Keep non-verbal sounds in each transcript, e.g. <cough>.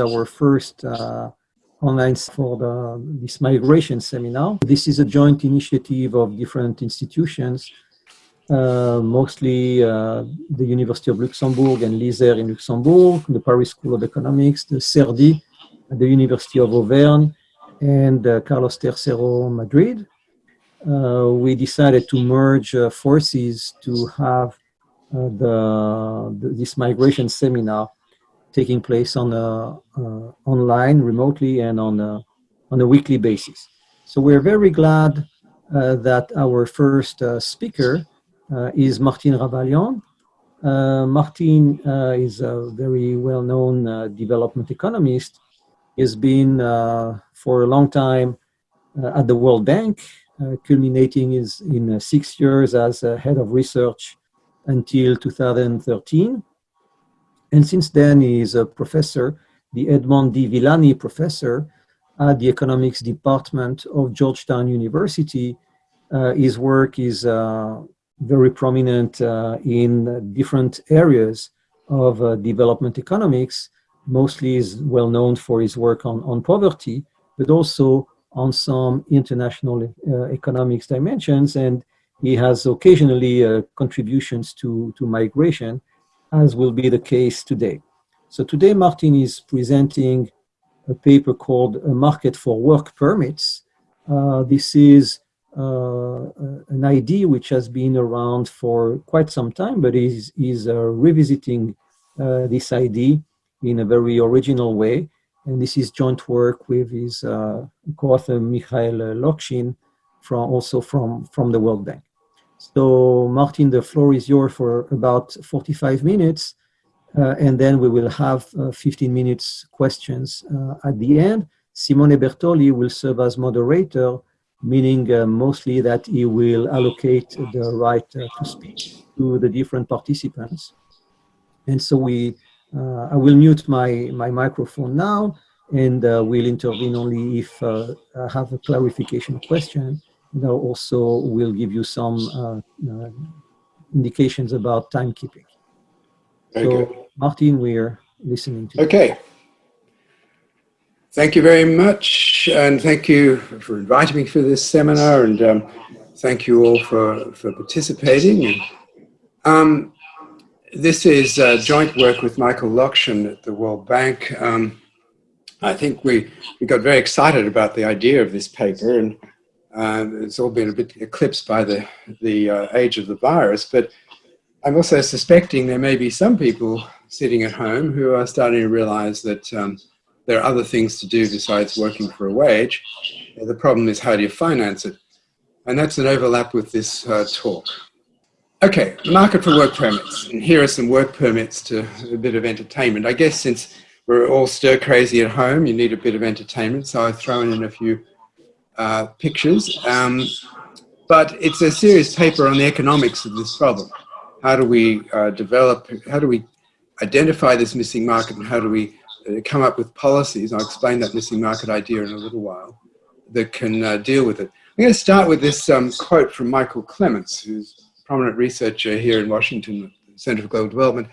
our first uh, online for the, this migration seminar. This is a joint initiative of different institutions, uh, mostly uh, the University of Luxembourg and l'ISER in Luxembourg, the Paris School of Economics, the CERDI, the University of Auvergne, and uh, Carlos Tercero Madrid. Uh, we decided to merge uh, forces to have uh, the, the, this migration seminar taking place on a, uh, online, remotely, and on a, on a weekly basis. So we're very glad uh, that our first uh, speaker uh, is Martin Ravallion. Uh, Martine uh, is a very well-known development economist. He's been for a long time at the World Bank, culminating is in six years as head of research until 2013. And since then, he is a professor, the Edmond D. Villani Professor at the Economics Department of Georgetown University. Uh, his work is uh, very prominent uh, in different areas of uh, development economics. Mostly is well known for his work on, on poverty, but also on some international uh, economics dimensions. And he has occasionally uh, contributions to, to migration as will be the case today. So today Martin is presenting a paper called A Market for Work Permits. Uh, this is uh, an idea which has been around for quite some time, but is, is uh, revisiting uh, this idea in a very original way. And this is joint work with his uh, co-author Mikhail Lokshin, from, also from, from the World Bank. So Martin, the floor is yours for about 45 minutes. Uh, and then we will have uh, 15 minutes questions uh, at the end. Simone Bertoli will serve as moderator, meaning uh, mostly that he will allocate the right uh, to speak to the different participants. And so we, uh, I will mute my, my microphone now and we'll intervene only if I have a clarification question you know, also will give you some uh, uh, indications about timekeeping. Very so, good. Martin, we're listening to Okay. You. Thank you very much, and thank you for inviting me for this seminar, and um, thank you all for, for participating. Um, this is uh, joint work with Michael Lokshin at the World Bank. Um, I think we, we got very excited about the idea of this paper, and um, it's all been a bit eclipsed by the, the uh, age of the virus, but I'm also suspecting there may be some people sitting at home who are starting to realize that um, there are other things to do besides working for a wage. The problem is how do you finance it? And that's an overlap with this uh, talk. Okay, the market for work permits. And here are some work permits to a bit of entertainment. I guess since we're all stir crazy at home, you need a bit of entertainment. So I've thrown in a few uh, pictures, um, but it's a serious paper on the economics of this problem. How do we uh, develop, how do we identify this missing market and how do we uh, come up with policies, I'll explain that missing market idea in a little while, that can uh, deal with it. I'm going to start with this um, quote from Michael Clemens, who's a prominent researcher here in Washington, Center for Global Development,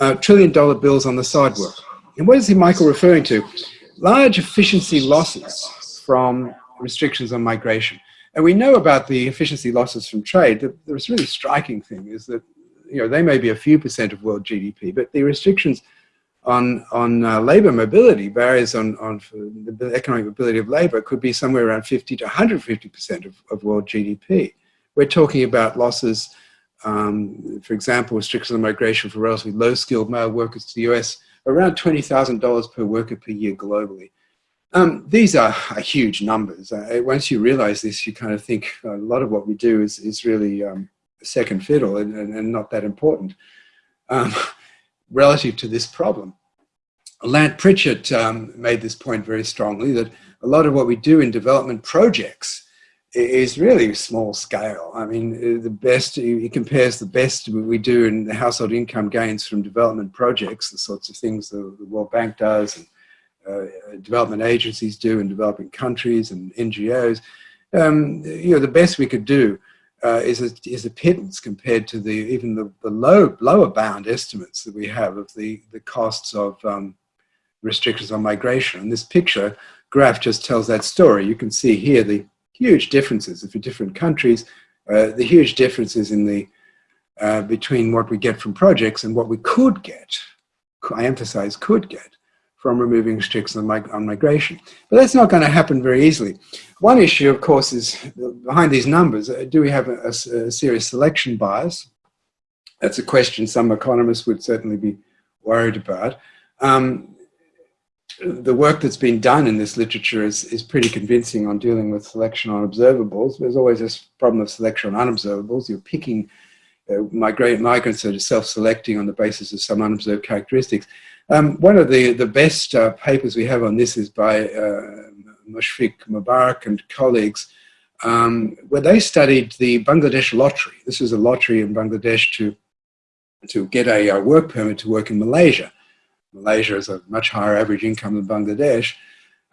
uh, trillion dollar bills on the sidewalk. And what is he, Michael, referring to? Large efficiency losses from restrictions on migration. And we know about the efficiency losses from trade. The, the really striking thing is that you know, they may be a few percent of world GDP, but the restrictions on, on uh, labor mobility, barriers on, on the economic mobility of labor could be somewhere around 50 to 150% of, of world GDP. We're talking about losses, um, for example, restrictions on migration for relatively low-skilled male workers to the US, around $20,000 per worker per year globally. Um, these are, are, huge numbers. Uh, once you realize this, you kind of think a lot of what we do is, is really um, second fiddle and, and, and, not that important um, <laughs> relative to this problem. Lant Pritchett um, made this point very strongly that a lot of what we do in development projects is really small scale. I mean, uh, the best, he compares the best we do in the household income gains from development projects, the sorts of things the, the World Bank does, and development agencies do in developing countries and NGOs. Um, you know, the best we could do uh, is, a, is a pittance compared to the even the, the low lower bound estimates that we have of the, the costs of um, restrictions on migration. And this picture graph just tells that story. You can see here the huge differences for different countries, uh, the huge differences in the uh, between what we get from projects and what we could get, I emphasize could get, from removing restrictions on, mig on migration. But that's not going to happen very easily. One issue, of course, is behind these numbers, uh, do we have a, a, a, serious selection bias? That's a question some economists would certainly be worried about. Um, the work that's been done in this literature is, is pretty convincing on dealing with selection on observables. There's always this problem of selection on unobservables. You're picking uh, migrate, migrants that are self-selecting on the basis of some unobserved characteristics. Um, one of the, the best uh, papers we have on this is by uh, Mushfiq Mobarak and colleagues, um, where they studied the Bangladesh lottery. This is a lottery in Bangladesh to, to get a, a work permit to work in Malaysia. Malaysia has a much higher average income than Bangladesh.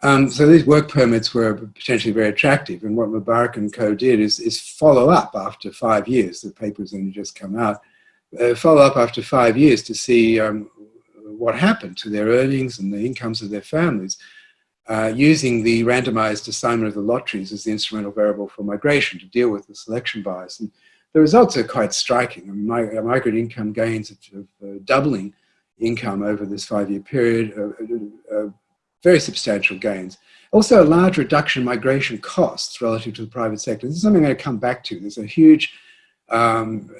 Um, so these work permits were potentially very attractive. And what Mobarak and co did is, is follow up after five years. The paper's only just come out. Uh, follow up after five years to see um, what happened to their earnings and the incomes of their families uh, using the randomized assignment of the lotteries as the instrumental variable for migration to deal with the selection bias. And the results are quite striking. Mean, migrant income gains of, of uh, doubling income over this five-year period, uh, uh, uh, very substantial gains. Also a large reduction in migration costs relative to the private sector. This is something I'm going to come back to. There's a huge, um,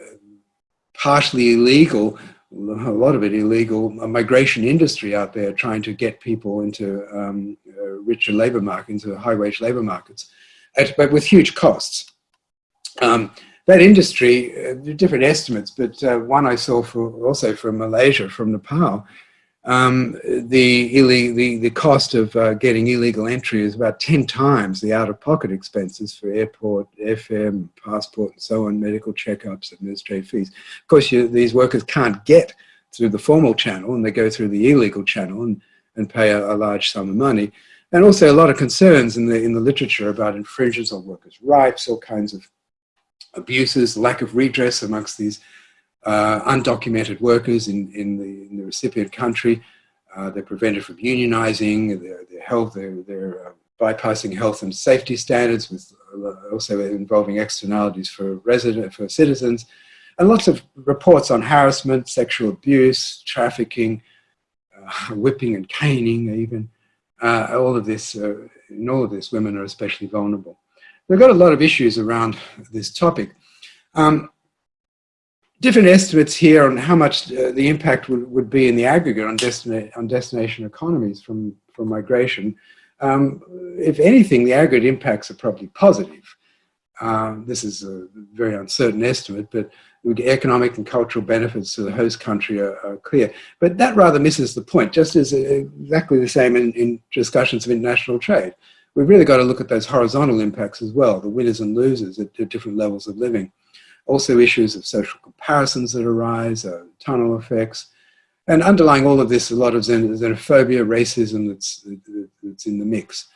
partially illegal, a lot of it illegal, migration industry out there trying to get people into um, richer labor markets, into high-wage labor markets, at, but with huge costs. Um, that industry, uh, different estimates, but uh, one I saw for also from Malaysia, from Nepal, um, the, the, the cost of uh, getting illegal entry is about 10 times the out-of-pocket expenses for airport, FM, passport, and so on, medical checkups, administrative fees. Of course, you, these workers can't get through the formal channel, and they go through the illegal channel and, and pay a, a large sum of money. And also a lot of concerns in the, in the literature about infringements on workers' rights, all kinds of abuses, lack of redress amongst these uh, undocumented workers in, in, the, in the recipient country. Uh, they're prevented from unionizing, their, their health, they're, they're uh, bypassing health and safety standards with uh, also involving externalities for resident, for citizens, and lots of reports on harassment, sexual abuse, trafficking, uh, <laughs> whipping and caning even. Uh, all of this, in all of this, women are especially vulnerable. We've got a lot of issues around this topic. Um, different estimates here on how much uh, the impact would, would be in the aggregate on, destina on destination economies from, from migration. Um, if anything, the aggregate impacts are probably positive. Um, this is a very uncertain estimate, but the economic and cultural benefits to the host country are, are, clear. But that rather misses the point, just as uh, exactly the same in, in discussions of international trade we've really got to look at those horizontal impacts as well, the winners and losers at, at different levels of living. Also issues of social comparisons that arise, uh, tunnel effects, and underlying all of this, a lot of xenophobia, racism that's, that's in the mix.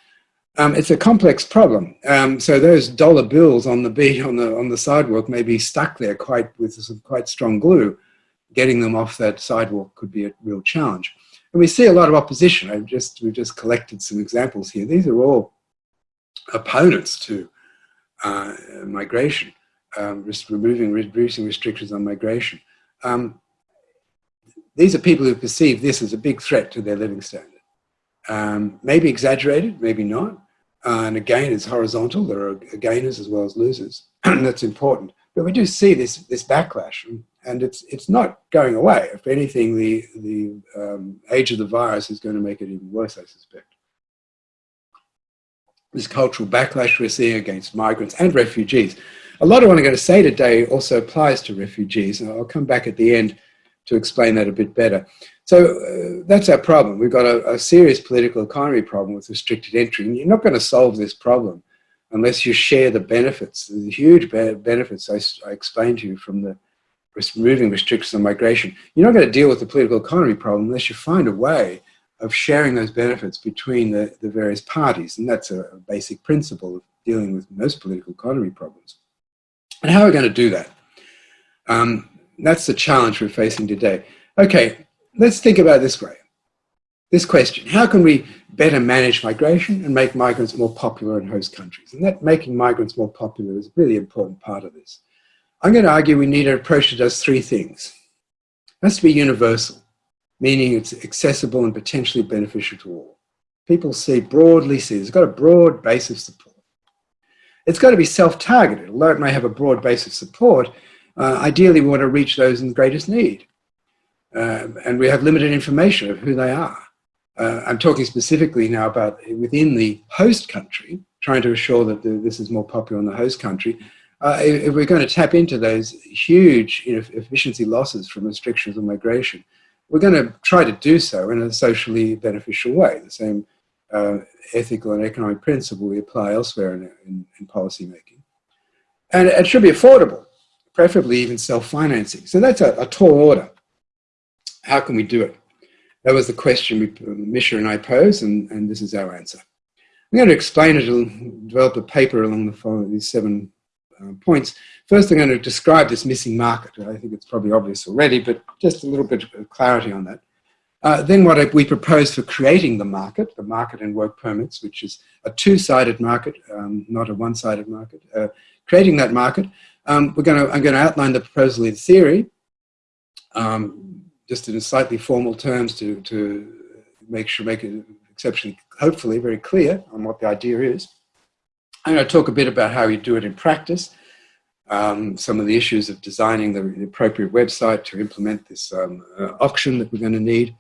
Um, it's a complex problem. Um, so those dollar bills on the beach, on the on the sidewalk may be stuck there quite with some quite strong glue. Getting them off that sidewalk could be a real challenge. And we see a lot of opposition. I've just, we've just collected some examples here. These are all opponents to uh, migration, um, removing, reducing restrictions on migration. Um, these are people who perceive this as a big threat to their living standard. Um, maybe exaggerated, maybe not. Uh, and again, it's horizontal. There are gainers as well as losers. <clears throat> That's important. But we do see this, this backlash and it's it's not going away. If anything, the the um, age of the virus is going to make it even worse, I suspect. This cultural backlash we're seeing against migrants and refugees. A lot of what I'm going to say today also applies to refugees, and I'll come back at the end to explain that a bit better. So uh, that's our problem. We've got a, a, serious political economy problem with restricted entry, and you're not going to solve this problem unless you share the benefits, the huge benefits I, I explained to you from the removing restrictions on migration, you're not going to deal with the political economy problem unless you find a way of sharing those benefits between the, the various parties. And that's a, a basic principle of dealing with most political economy problems. And how are we going to do that? Um, that's the challenge we're facing today. Okay, let's think about this way. this question, how can we better manage migration and make migrants more popular in host countries? And that making migrants more popular is a really important part of this. I'm going to argue we need an approach that does three things. It has to be universal, meaning it's accessible and potentially beneficial to all. People see, broadly see, it's got a broad base of support. It's got to be self-targeted, although it may have a broad base of support, uh, ideally we want to reach those in greatest need. Uh, and we have limited information of who they are. Uh, I'm talking specifically now about within the host country, trying to assure that the, this is more popular in the host country. Uh, if, if, we're going to tap into those huge you know, efficiency losses from restrictions on migration, we're going to try to do so in a socially beneficial way, the same uh, ethical and economic principle we apply elsewhere in, in, in policy making. And it should be affordable, preferably even self-financing. So that's a, a tall order. How can we do it? That was the question we, Misha and I posed, and, and this is our answer. I'm going to explain it, and develop a paper along the following, these seven uh, points. First, I'm going to describe this missing market. I think it's probably obvious already, but just a little bit of clarity on that. Uh, then what we propose for creating the market, the market and work permits, which is a two-sided market, um, not a one-sided market. Uh, creating that market, um, we're to, I'm going to outline the proposal in theory, um, just in slightly formal terms to, to make sure, make it exceptionally, hopefully very clear on what the idea is. I'm going to talk a bit about how you do it in practice, um, some of the issues of designing the, the appropriate website to implement this um, uh, auction that we're going to need.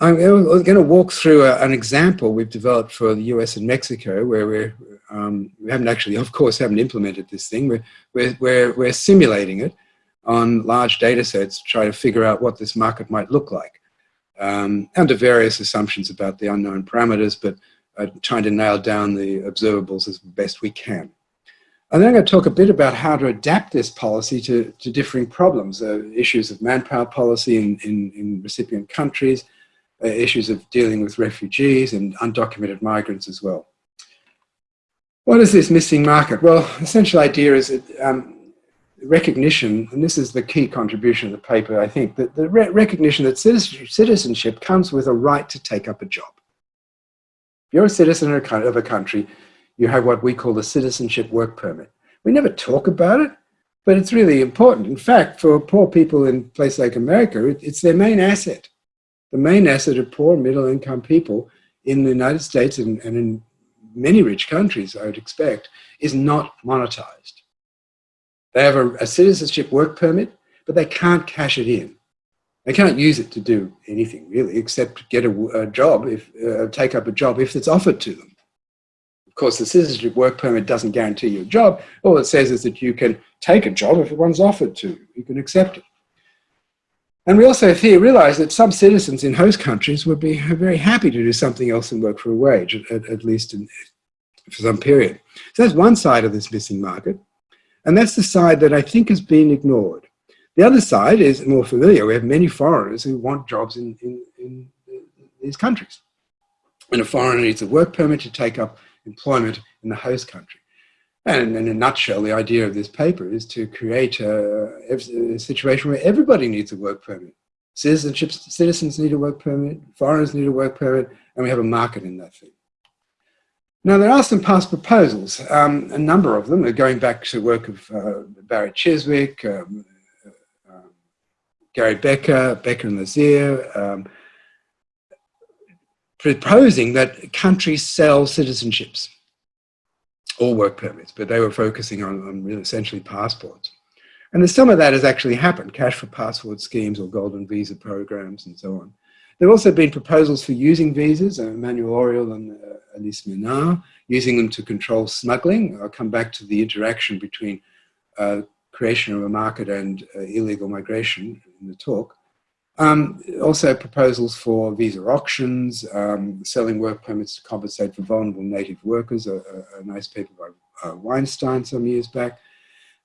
I'm going to walk through a, an example we've developed for the US and Mexico where we're, um, we haven't actually, of course, haven't implemented this thing. We're, we're, we're, we're simulating it on large data sets to try to figure out what this market might look like um, under various assumptions about the unknown parameters, but uh, trying to nail down the observables as best we can. And then I'm going to talk a bit about how to adapt this policy to, to differing problems, uh, issues of manpower policy in, in, in recipient countries, issues of dealing with refugees and undocumented migrants as well. What is this missing market? Well, the essential idea is that um, recognition, and this is the key contribution of the paper, I think, that the re recognition that citizenship comes with a right to take up a job. If you're a citizen of a country, you have what we call the citizenship work permit. We never talk about it, but it's really important. In fact, for poor people in places like America, it's their main asset. The main asset of poor middle income people in the United States and, and in many rich countries, I would expect, is not monetized. They have a, a citizenship work permit, but they can't cash it in. They can't use it to do anything really, except get a, a job, if uh, take up a job if it's offered to them. Of course, the citizenship work permit doesn't guarantee you a job. All it says is that you can take a job if one's offered to. You can accept it. And we also here realize that some citizens in host countries would be very happy to do something else and work for a wage, at, at least in, for some period. So that's one side of this missing market. And that's the side that I think has been ignored. The other side is more familiar. We have many foreigners who want jobs in, in, in these countries. And a foreigner needs a work permit to take up employment in the host country. And in a nutshell, the idea of this paper is to create a, a situation where everybody needs a work permit. Citizenship, citizens need a work permit, foreigners need a work permit, and we have a market in that thing. Now, there are some past proposals. Um, a number of them are going back to work of uh, Barry Chiswick, um, uh, um, Gary Becker, Becker and Lazear, um, proposing that countries sell citizenships or work permits, but they were focusing on, on essentially passports. And some of that has actually happened, cash for passport schemes or golden visa programs and so on. There have also been proposals for using visas, uh, Emmanuelle Auriol and uh, Alice Mesnard, using them to control smuggling. I'll come back to the interaction between uh, creation of a market and uh, illegal migration in the talk. Um, also proposals for visa auctions, um, selling work permits to compensate for vulnerable native workers, a, a, a nice paper by uh, Weinstein some years back.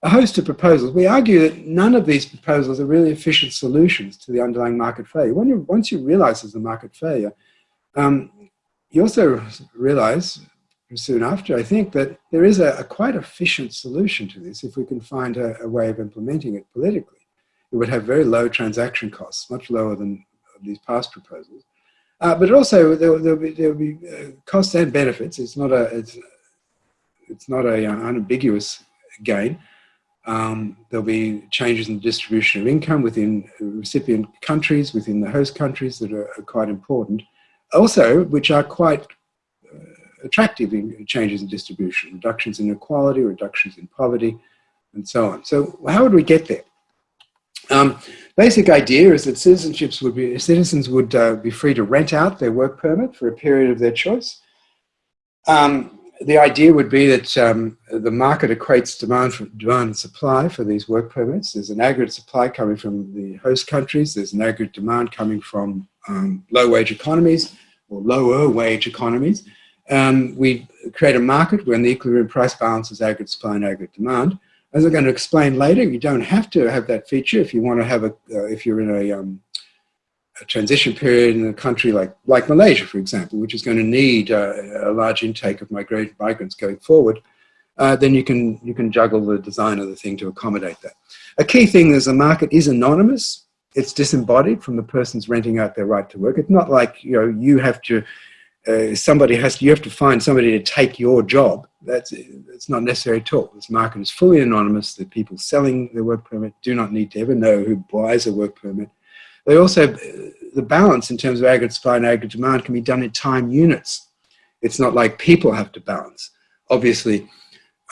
A host of proposals. We argue that none of these proposals are really efficient solutions to the underlying market failure. When you, once you realize there's a market failure, um, you also realize soon after, I think, that there is a, a quite efficient solution to this if we can find a, a, way of implementing it politically. It would have very low transaction costs, much lower than these past proposals. Uh, but also there, will be, there'll be uh, costs and benefits. It's not a it's, it's not a uh, unambiguous gain. Um, there'll be changes in the distribution of income within recipient countries, within the host countries that are, are quite important. Also, which are quite uh, attractive in changes in distribution, reductions in inequality, reductions in poverty, and so on. So how would we get there? Um, basic idea is that citizenships would be, citizens would uh, be free to rent out their work permit for a period of their choice. Um, the idea would be that um, the market equates demand, for, demand and supply for these work permits. There's an aggregate supply coming from the host countries. There's an aggregate demand coming from um, low-wage economies or lower wage economies. Um, we create a market when the equilibrium price balance is aggregate supply and aggregate demand. As I'm going to explain later, you don't have to have that feature if you want to have a, uh, if you're in a, um, a, transition period in a country like, like Malaysia, for example, which is going to need uh, a large intake of migrant, migrants going forward, uh, then you can, you can juggle the design of the thing to accommodate that. A key thing is the market is anonymous. It's disembodied from the person's renting out their right to work. It's not like, you know, you have to uh, somebody has to, you have to find somebody to take your job. That's it's not necessary at all. This market is fully anonymous. The people selling the work permit do not need to ever know who buys a work permit. They also, the balance in terms of aggregate supply and aggregate demand can be done in time units. It's not like people have to balance. Obviously,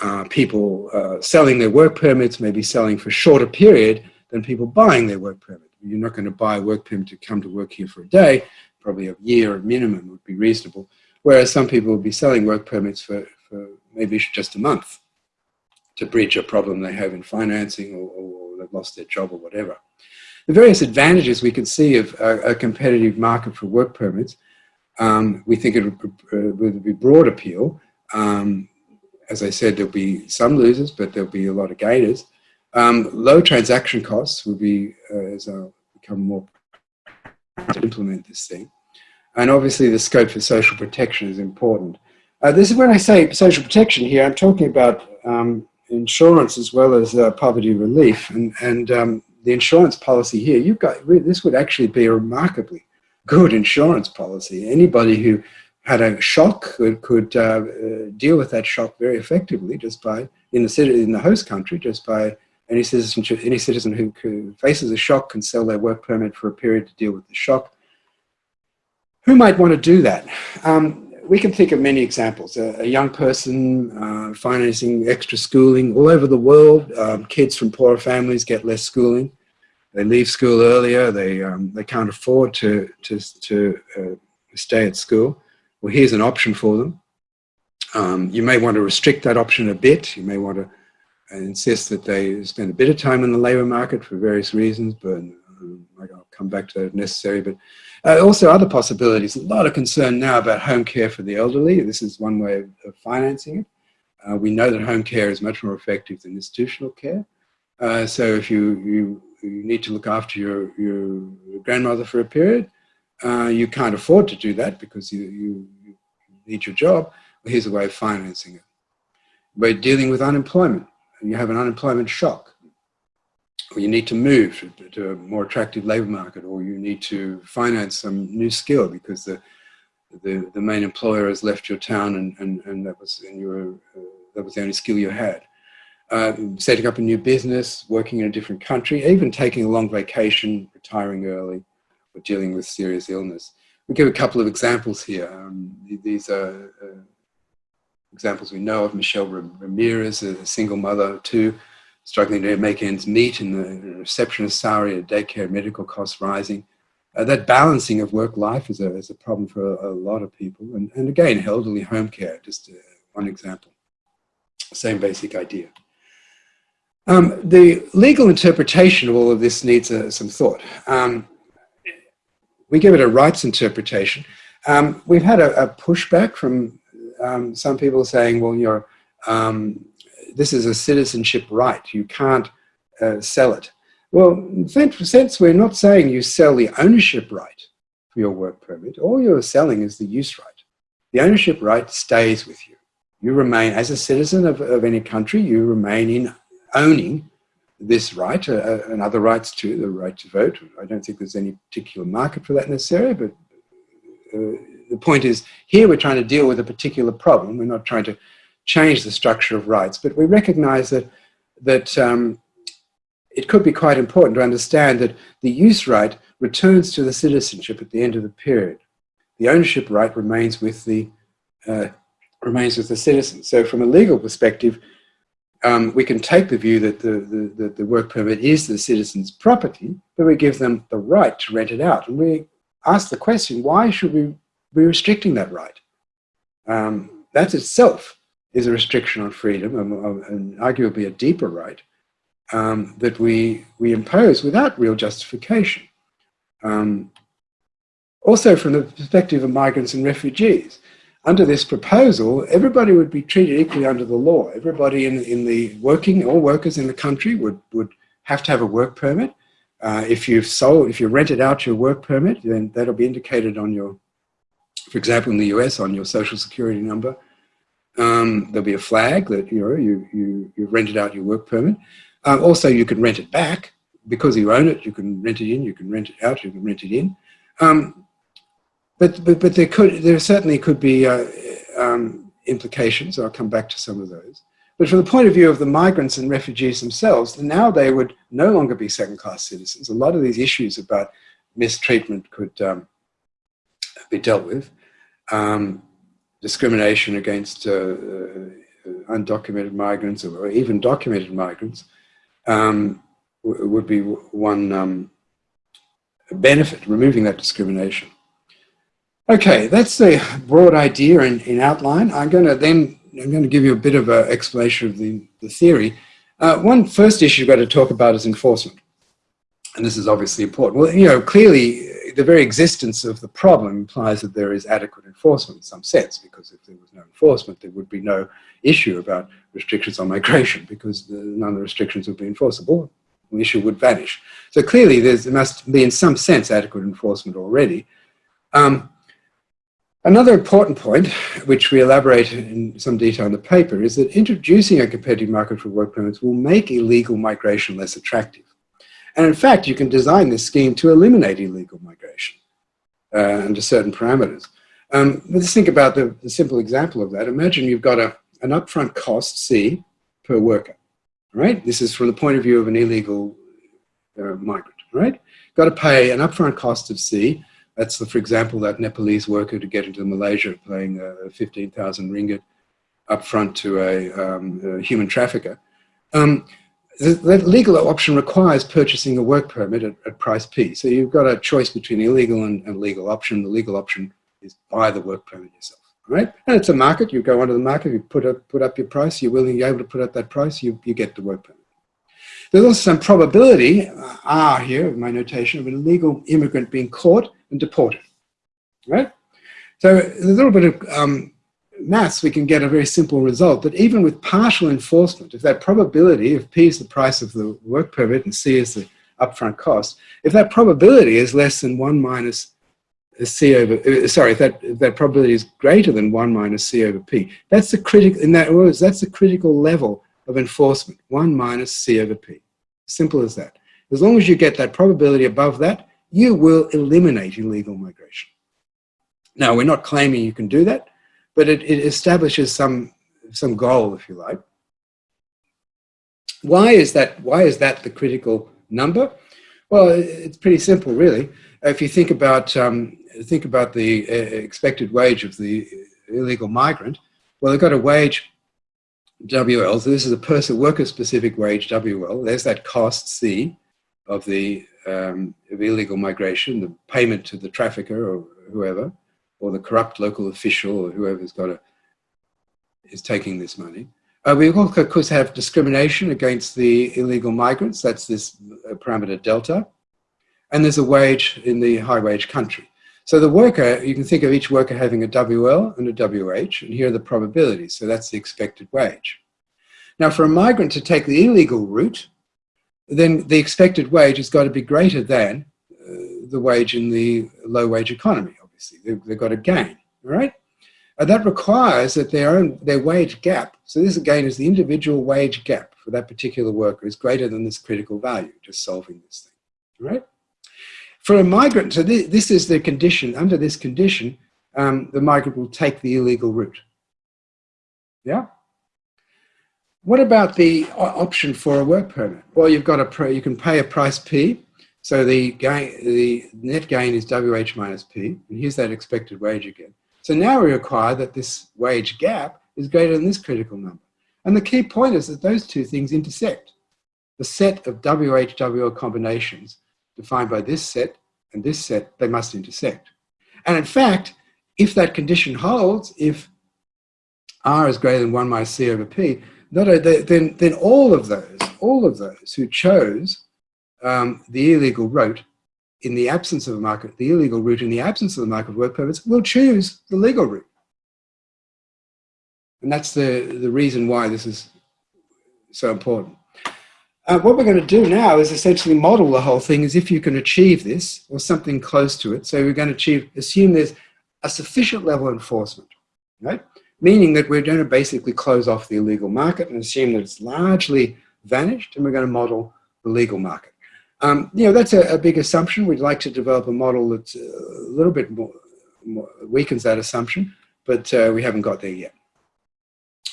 uh, people uh, selling their work permits may be selling for a shorter period than people buying their work permit. You're not going to buy a work permit to come to work here for a day probably a year minimum would be reasonable. Whereas some people would be selling work permits for, for maybe just a month to bridge a problem they have in financing or, or they've lost their job or whatever. The various advantages we can see of a, a competitive market for work permits, um, we think it would, uh, would, be broad appeal. Um, as I said, there'll be some losers, but there'll be a lot of gainers. Um, low transaction costs will be, uh, as I'll become more to implement this thing. And obviously the scope for social protection is important. Uh, this is when I say social protection here, I'm talking about um, insurance as well as uh, poverty relief. And, and um, the insurance policy here, you've got, this would actually be a remarkably good insurance policy. Anybody who had a shock could, could uh, uh deal with that shock very effectively just by, in the, city, in the host country, just by any citizen, any citizen who faces a shock can sell their work permit for a period to deal with the shock. Who might want to do that? Um, we can think of many examples. A, a young person uh, financing extra schooling all over the world. Um, kids from poorer families get less schooling. They leave school earlier. They, um, they can't afford to, to, to uh, stay at school. Well, here's an option for them. Um, you may want to restrict that option a bit. You may want to insist that they spend a bit of time in the labour market for various reasons, but um, I'll come back to that if necessary. But uh, also other possibilities. A lot of concern now about home care for the elderly. This is one way of, financing it. Uh, we know that home care is much more effective than institutional care. Uh, so if you, you, you, need to look after your, your grandmother for a period, uh, you can't afford to do that because you, you, you need your job. Well, here's a way of financing it. By dealing with unemployment you have an unemployment shock, or you need to move to a more attractive labor market, or you need to finance some new skill because the the, the main employer has left your town and, and, and that was and you were, uh, that was the only skill you had. Uh, setting up a new business, working in a different country, even taking a long vacation, retiring early, or dealing with serious illness. We give a couple of examples here. Um, these are uh, examples we know of, Michelle Ramirez, a single mother too, struggling to make ends meet and the receptionist salary, a daycare medical costs rising. Uh, that balancing of work life is a, is a problem for a, a lot of people. And, and again, elderly home care, just uh, one example. Same basic idea. Um, the legal interpretation of all of this needs uh, some thought. Um, we give it a rights interpretation. Um, we've had a, a, pushback from um, some people saying, well, you're, um, this is a citizenship right. You can't uh, sell it. Well, in a sense, we're not saying you sell the ownership right for your work permit. All you're selling is the use right. The ownership right stays with you. You remain, as a citizen of, of any country, you remain in owning this right uh, uh and other rights too, the right to vote. I don't think there's any particular market for that necessarily, but uh, the point is here we're trying to deal with a particular problem. We're not trying to change the structure of rights, but we recognize that, that um, it could be quite important to understand that the use right returns to the citizenship at the end of the period. The ownership right remains with the, uh, remains with the citizen. So from a legal perspective, um, we can take the view that the, the, the work permit is the citizen's property, but we give them the right to rent it out. And we ask the question, why should we be restricting that right? Um, that itself is a restriction on freedom and, and arguably a deeper right um, that we, we impose without real justification. Um, also from the perspective of migrants and refugees, under this proposal, everybody would be treated equally under the law. Everybody in, in the working, all workers in the country would, would have to have a work permit. Uh, if you've sold, if you rented out your work permit, then that'll be indicated on your, for example, in the US, on your social security number. Um, there'll be a flag that you know you you you've rented out your work permit. Um, also, you can rent it back because you own it. You can rent it in. You can rent it out. You can rent it in. Um, but, but, but there could, there certainly could be uh, um, implications. I'll come back to some of those. But from the point of view of the migrants and refugees themselves, now they would no longer be second-class citizens. A lot of these issues about mistreatment could um, be dealt with. Um, discrimination against uh, uh, undocumented migrants or even documented migrants um, would be one um, benefit, removing that discrimination. Okay, that's the broad idea in, in outline. I'm going to then I'm going to give you a bit of an explanation of the, the theory. Uh, one first issue you've got to talk about is enforcement. And this is obviously important. Well, you know, clearly the very existence of the problem implies that there is adequate enforcement in some sense, because if there was no enforcement, there would be no issue about restrictions on migration, because none of the restrictions would be enforceable. The issue would vanish. So clearly there must be in some sense adequate enforcement already. Um, Another important point, which we elaborate in some detail in the paper, is that introducing a competitive market for work permits will make illegal migration less attractive. And in fact, you can design this scheme to eliminate illegal migration uh, under certain parameters. Um, let's think about the, the, simple example of that. Imagine you've got a, an upfront cost, C, per worker, right? This is from the point of view of an illegal uh, migrant, right? Got to pay an upfront cost of C that's, the, for example, that Nepalese worker to get into Malaysia paying uh, 15,000 ringgit upfront to a, um, a human trafficker. Um, that legal option requires purchasing a work permit at, at, price P. So you've got a choice between illegal and, and legal option. The legal option is buy the work permit yourself, right? And it's a market. You go onto the market, you put up, put up your price, you're willing, you're able to put up that price, you, you get the work permit. There's also some probability, uh, R here, my notation, of an illegal immigrant being caught and deported, right? So there's a little bit of um, maths, we can get a very simple result that even with partial enforcement, if that probability, if P is the price of the work permit and C is the upfront cost, if that probability is less than 1 minus C over, uh, sorry, if that, if that probability is greater than 1 minus C over P, that's the critical, in that words, that's the critical level of enforcement, 1 minus C over P. Simple as that. As long as you get that probability above that, you will eliminate illegal migration. Now, we're not claiming you can do that, but it, it establishes some, some goal, if you like. Why is, that, why is that the critical number? Well, it's pretty simple, really. If you think about, um, think about the uh, expected wage of the illegal migrant, well, they've got a wage WL, so this is a person worker specific wage WL, there's that cost C of the um, of illegal migration, the payment to the trafficker or whoever, or the corrupt local official or whoever's got a, is taking this money. Uh, we also, of course, have discrimination against the illegal migrants. That's this uh, parameter delta. And there's a wage in the high wage country. So the worker, you can think of each worker having a WL and a WH, and here are the probabilities. So that's the expected wage. Now for a migrant to take the illegal route, then the expected wage has got to be greater than uh, the wage in the low wage economy, obviously. They've, they've got to gain, right? And that requires that their own their wage gap, so this again is the individual wage gap for that particular worker is greater than this critical value, just solving this thing, right? For a migrant, so this, is the condition, under this condition, um, the migrant will take the illegal route. Yeah? What about the option for a work permit? Well, you've got a, you can pay a price P, so the gain, the net gain is WH minus P, and here's that expected wage again. So now we require that this wage gap is greater than this critical number. And the key point is that those two things intersect. The set of WH-WL combinations defined by this set and this set, they must intersect. And in fact, if that condition holds, if R is greater than 1 minus C over P, not then, then all of those, all of those who chose um, the illegal route in the absence of a market, the illegal route in the absence of the market work permits will choose the legal route. And that's the, the reason why this is so important. Uh, what we're going to do now is essentially model the whole thing as if you can achieve this or something close to it. So we're going to achieve, assume there's a sufficient level of enforcement, right? Meaning that we're going to basically close off the illegal market and assume that it's largely vanished and we're going to model the legal market. Um, you know, that's a, a, big assumption. We'd like to develop a model that's a little bit more, more weakens that assumption, but uh, we haven't got there yet.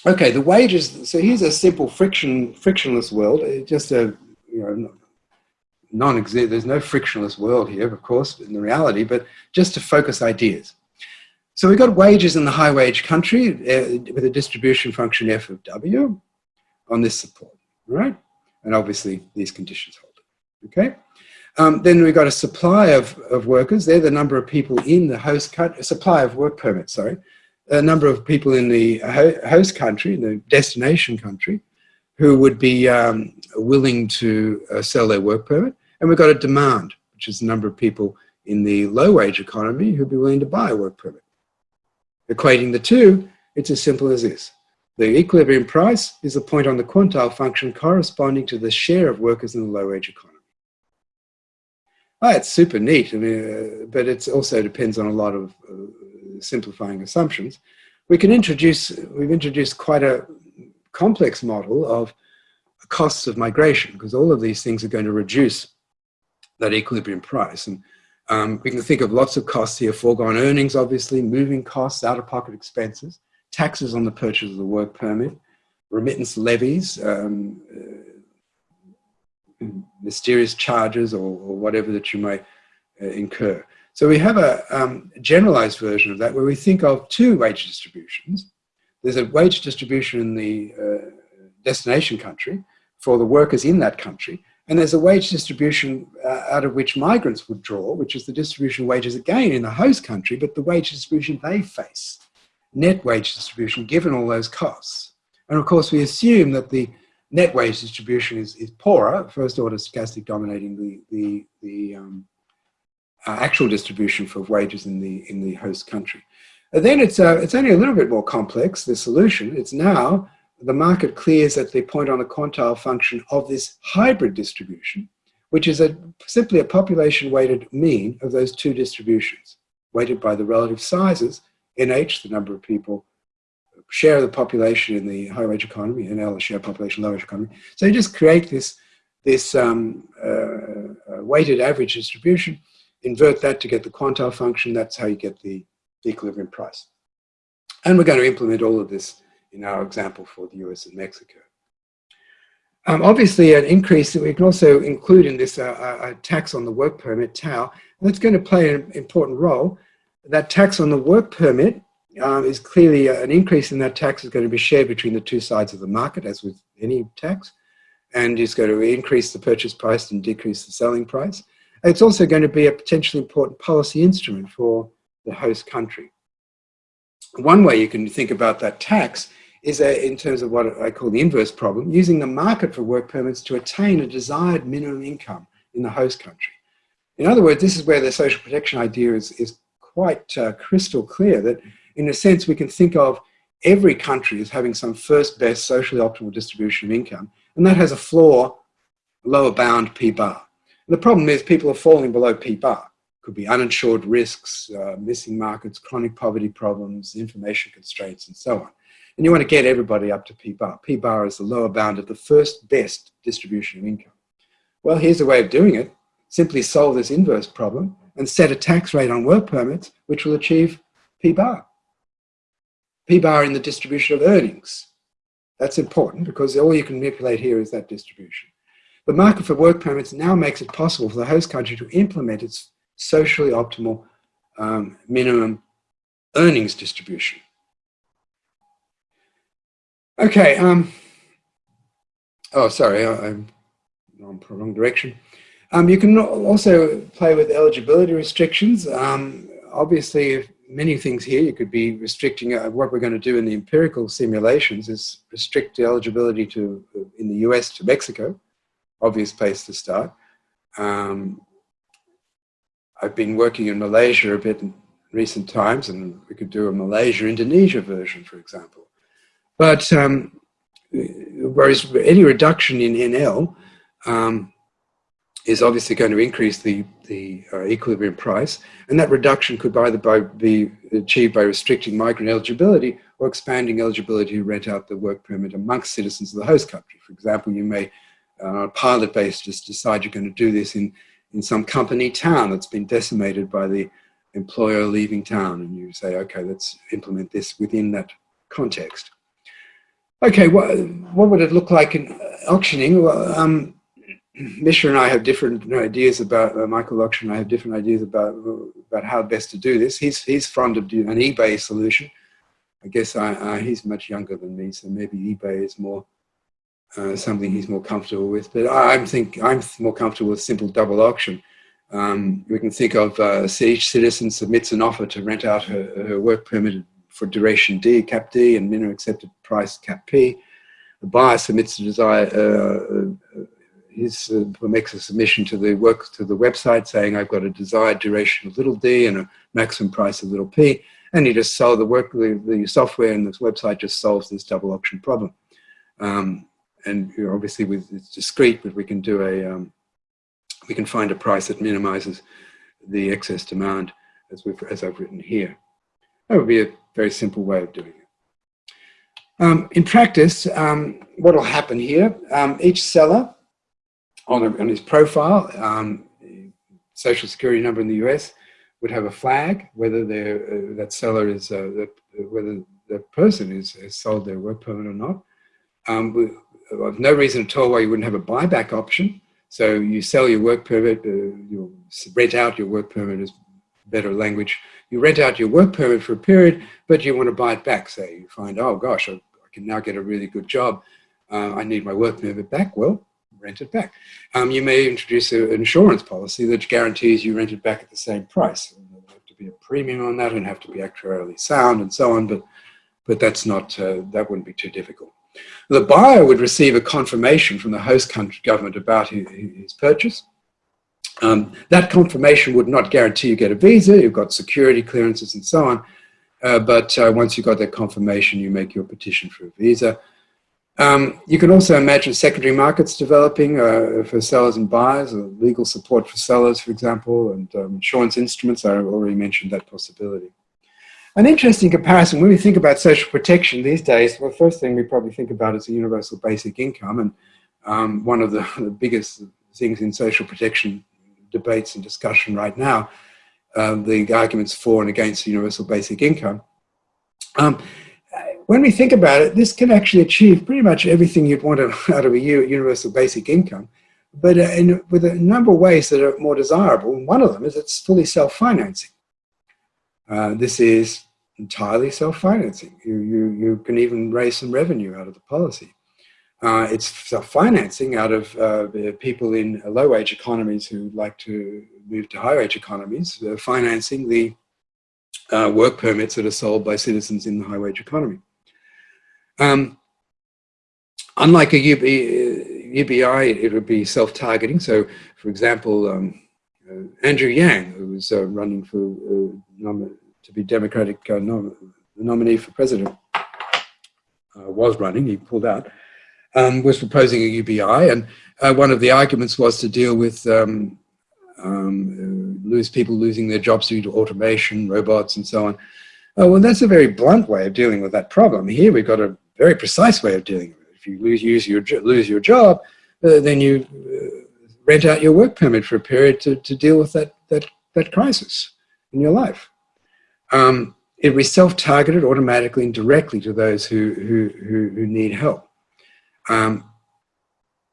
Okay, the wages. So here's a simple friction, frictionless world. It's Just a, you know, non-exist. There's no frictionless world here, of course, in the reality, but just to focus ideas. So we've got wages in the high wage country uh, with a distribution function f of w on this support, right? And obviously these conditions hold okay? Um, then we've got a supply of, of workers. They're the number of people in the host country, supply of work permits, sorry. A number of people in the host country, in the destination country, who would be um, willing to uh, sell their work permit. And we've got a demand, which is the number of people in the low wage economy who'd be willing to buy a work permit. Equating the two, it's as simple as this. The equilibrium price is the point on the quantile function corresponding to the share of workers in the low wage economy. Oh, it's super neat, I mean, uh, but it also depends on a lot of uh, simplifying assumptions. We can introduce, we've introduced quite a complex model of costs of migration because all of these things are going to reduce that equilibrium price. And um, we can think of lots of costs here, foregone earnings, obviously, moving costs, out-of-pocket expenses, taxes on the purchase of the work permit, remittance levies, um, uh, mysterious charges or, or whatever that you may uh, incur. So we have a um, generalized version of that where we think of two wage distributions. There's a wage distribution in the uh, destination country for the workers in that country, and there's a wage distribution uh, out of which migrants would draw, which is the distribution of wages again in the host country, but the wage distribution they face, net wage distribution given all those costs. And of course, we assume that the net wage distribution is, is poorer, first order stochastic dominating the, the, the um, uh, actual distribution for wages in the, in the host country. And then it's, uh, it's only a little bit more complex, the solution. It's now the market clears at the point on the quantile function of this hybrid distribution, which is a, simply a population weighted mean of those two distributions, weighted by the relative sizes, NH, the number of people share of the population in the high wage economy and L, the share population low wage economy. So you just create this, this um, uh, uh, weighted average distribution, invert that to get the quantile function, that's how you get the, equilibrium price. And we're going to implement all of this in our example for the US and Mexico. Um, obviously, an increase that we can also include in this uh, a tax on the work permit, tau, that's going to play an important role. That tax on the work permit um, is clearly uh, an increase in that tax is going to be shared between the two sides of the market, as with any tax, and is going to increase the purchase price and decrease the selling price. it's also going to be a potentially important policy instrument for the host country. One way you can think about that tax is in terms of what I call the inverse problem, using the market for work permits to attain a desired minimum income in the host country. In other words, this is where the social protection idea is, is quite uh, crystal clear that in a sense, we can think of every country as having some first best socially optimal distribution of income, and that has a floor, lower bound P bar. And the problem is people are falling below P bar. Could be uninsured risks, uh, missing markets, chronic poverty problems, information constraints, and so on. And you want to get everybody up to P bar. P bar is the lower bound of the first best distribution of income. Well, here's a way of doing it. simply solve this inverse problem and set a tax rate on work permits, which will achieve P bar. P bar in the distribution of earnings. That's important because all you can manipulate here is that distribution. The market for work permits now makes it possible for the host country to implement its socially optimal um, minimum earnings distribution. Okay. Um, oh, sorry, I, am on the wrong direction. Um, you can also play with eligibility restrictions. Um, obviously, many things here. You could be restricting uh, what we're going to do in the empirical simulations is restrict the eligibility to in the US to Mexico. Obvious place to start. Um, I've been working in Malaysia a bit in recent times, and we could do a Malaysia-Indonesia version, for example. But um, whereas any reduction in NL um, is obviously going to increase the, the uh, equilibrium price, and that reduction could either by, be achieved by restricting migrant eligibility or expanding eligibility to rent out the work permit amongst citizens of the host country. For example, you may, uh, on a pilot basis, decide you're going to do this in, in some company town that's been decimated by the employer leaving town, and you say, okay, let's implement this within that context. Okay, what, what would it look like in auctioning? Well, um, <clears throat> Misha and I have different ideas about, uh, Michael Lokshin and I have different ideas about, about how best to do this. He's, he's fond of an eBay solution. I guess I, uh, he's much younger than me, so maybe eBay is more uh, something he's more comfortable with. But I, am think I'm more comfortable with simple double auction. Um, we can think of uh, each citizen submits an offer to rent out her, her work permit for duration D, cap D, and minimum accepted price, cap P. The buyer submits a desire, uh his, uh, makes a submission to the work to the website saying I've got a desired duration of little d and a maximum price of little p, and you just sell the work, the, the software and this website just solves this double auction problem. Um, and obviously with it's discrete, but we can do a um, we can find a price that minimizes the excess demand as we've as I've written here. That would be a very simple way of doing it. Um, in practice, um, what will happen here? Um, each seller on, a, on his profile, um, social security number in the US, would have a flag, whether uh, that seller is, uh, the, whether the person is, has sold their work permit or not. Um, we, have no reason at all why you wouldn't have a buyback option. So you sell your work permit, uh, you rent out your work permit is better language. You rent out your work permit for a period, but you want to buy it back. Say you find, oh gosh, I, I can now get a really good job. Uh, I need my work permit back. Well, rent it back. Um, you may introduce an insurance policy that guarantees you rent it back at the same price. There'll have to be a premium on that and have to be actuarially sound and so on, but, but that's not, uh, that wouldn't be too difficult. The buyer would receive a confirmation from the host country government about his, his purchase. Um, that confirmation would not guarantee you get a visa, you've got security clearances and so on, uh, but uh, once you've got that confirmation, you make your petition for a visa. Um, you can also imagine secondary markets developing uh, for sellers and buyers, or legal support for sellers, for example, and um, insurance instruments. I already mentioned that possibility. An interesting comparison, when we think about social protection these days, well, first thing we probably think about is a universal basic income. And um, one of the, <laughs> the, biggest things in social protection debates and discussion right now, uh, the arguments for and against universal basic income. When we think about it, this can actually achieve pretty much everything you'd want out of a universal basic income, but uh, in, with a number of ways that are more desirable. And one of them is it's fully self-financing. Uh, this is entirely self-financing. You, you, you can even raise some revenue out of the policy. Uh, it's self-financing out of uh, people in low-wage economies who like to move to high-wage economies, uh, financing the uh, work permits that are sold by citizens in the high-wage economy. Um, unlike a UB, UBI, it would be self-targeting. So, for example, um, uh, Andrew Yang, who was uh, running for uh, to be Democratic uh, nom nominee for president, uh, was running, he pulled out, um, was proposing a UBI. And uh, one of the arguments was to deal with um, um, lose people losing their jobs due to automation, robots, and so on. Oh, well, that's a very blunt way of dealing with that problem. Here we've got a very precise way of dealing with it. If you lose, use your, lose your job, uh, then you uh, rent out your work permit for a period to, to deal with that, that, that crisis in your life. Um, it be self-targeted automatically and directly to those who, who, who, who need help. Um,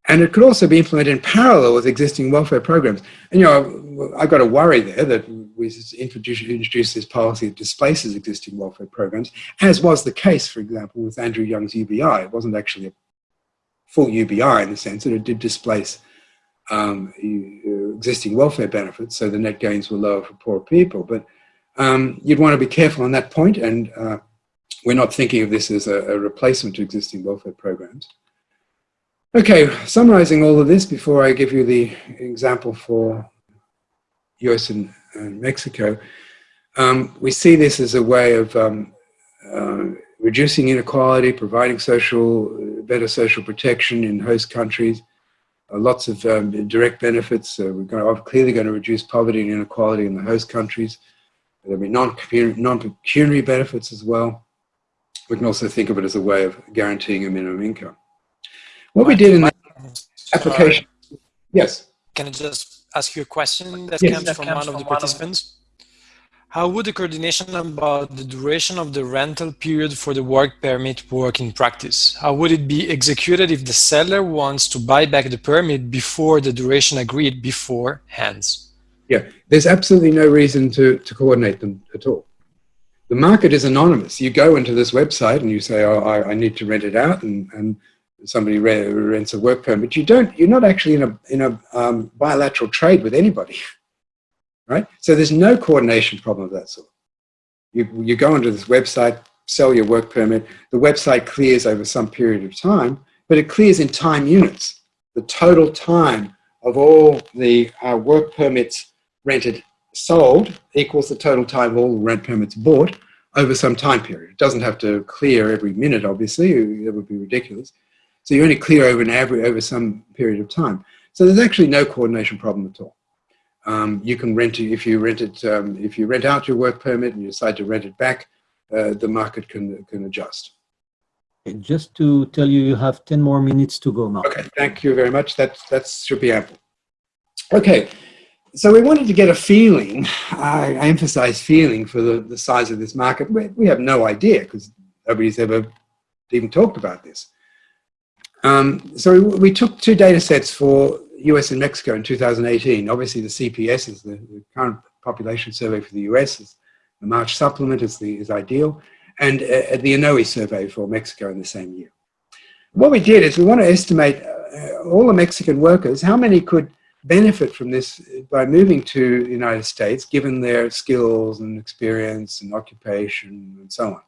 and it could also be implemented in parallel with existing welfare programs. And, you know, I've got a worry there that we introduce, this policy that displaces existing welfare programs, as was the case, for example, with Andrew Yang's UBI. It wasn't actually a full UBI in the sense that it did displace um, existing welfare benefits, so the net gains were lower for poor people. But um, you'd want to be careful on that point, and uh, we're not thinking of this as a, a replacement to existing welfare programs. Okay, summarizing all of this before I give you the example for US and, Mexico, um, we see this as a way of um, uh, reducing inequality, providing social, better social protection in host countries, uh, lots of um, direct benefits. Uh, we're going to, clearly going to reduce poverty and inequality in the host countries. There'll be non-pecuniary benefits as well. We can also think of it as a way of guaranteeing a minimum income. What we did in the application, yes. Can I just ask you a question that yes, comes that from comes one of from the one participants? How would the coordination about the duration of the rental period for the work permit work in practice? How would it be executed if the seller wants to buy back the permit before the duration agreed before hands? Yeah, there's absolutely no reason to, to coordinate them at all. The market is anonymous. You go into this website and you say, oh, I, I need to rent it out and, and somebody rents a work permit, you don't, you're not actually in a, in a um, bilateral trade with anybody, <laughs> right? So there's no coordination problem of that sort. You, you go onto this website, sell your work permit, the website clears over some period of time, but it clears in time units. The total time of all the uh, work permits rented sold equals the total time of all the rent permits bought over some time period. It doesn't have to clear every minute, obviously, that would be ridiculous. So you only clear over an average over some period of time. So there's actually no coordination problem at all. Um, you can rent it if you rent it um, if you rent out your work permit and you decide to rent it back, uh, the market can can adjust. Just to tell you, you have 10 more minutes to go now. Okay, thank you very much. That that should be ample. Okay, so we wanted to get a feeling. I, I emphasize feeling for the, the size of this market. We, we have no idea because nobody's ever even talked about this. Um, so we, we, took two data sets for US and Mexico in 2018. Obviously the CPS is the, the current population survey for the US. Is the March supplement is, the, is ideal. And uh, the ENOE survey for Mexico in the same year. What we did is we want to estimate uh, all the Mexican workers, how many could benefit from this by moving to the United States, given their skills and experience and occupation and so on.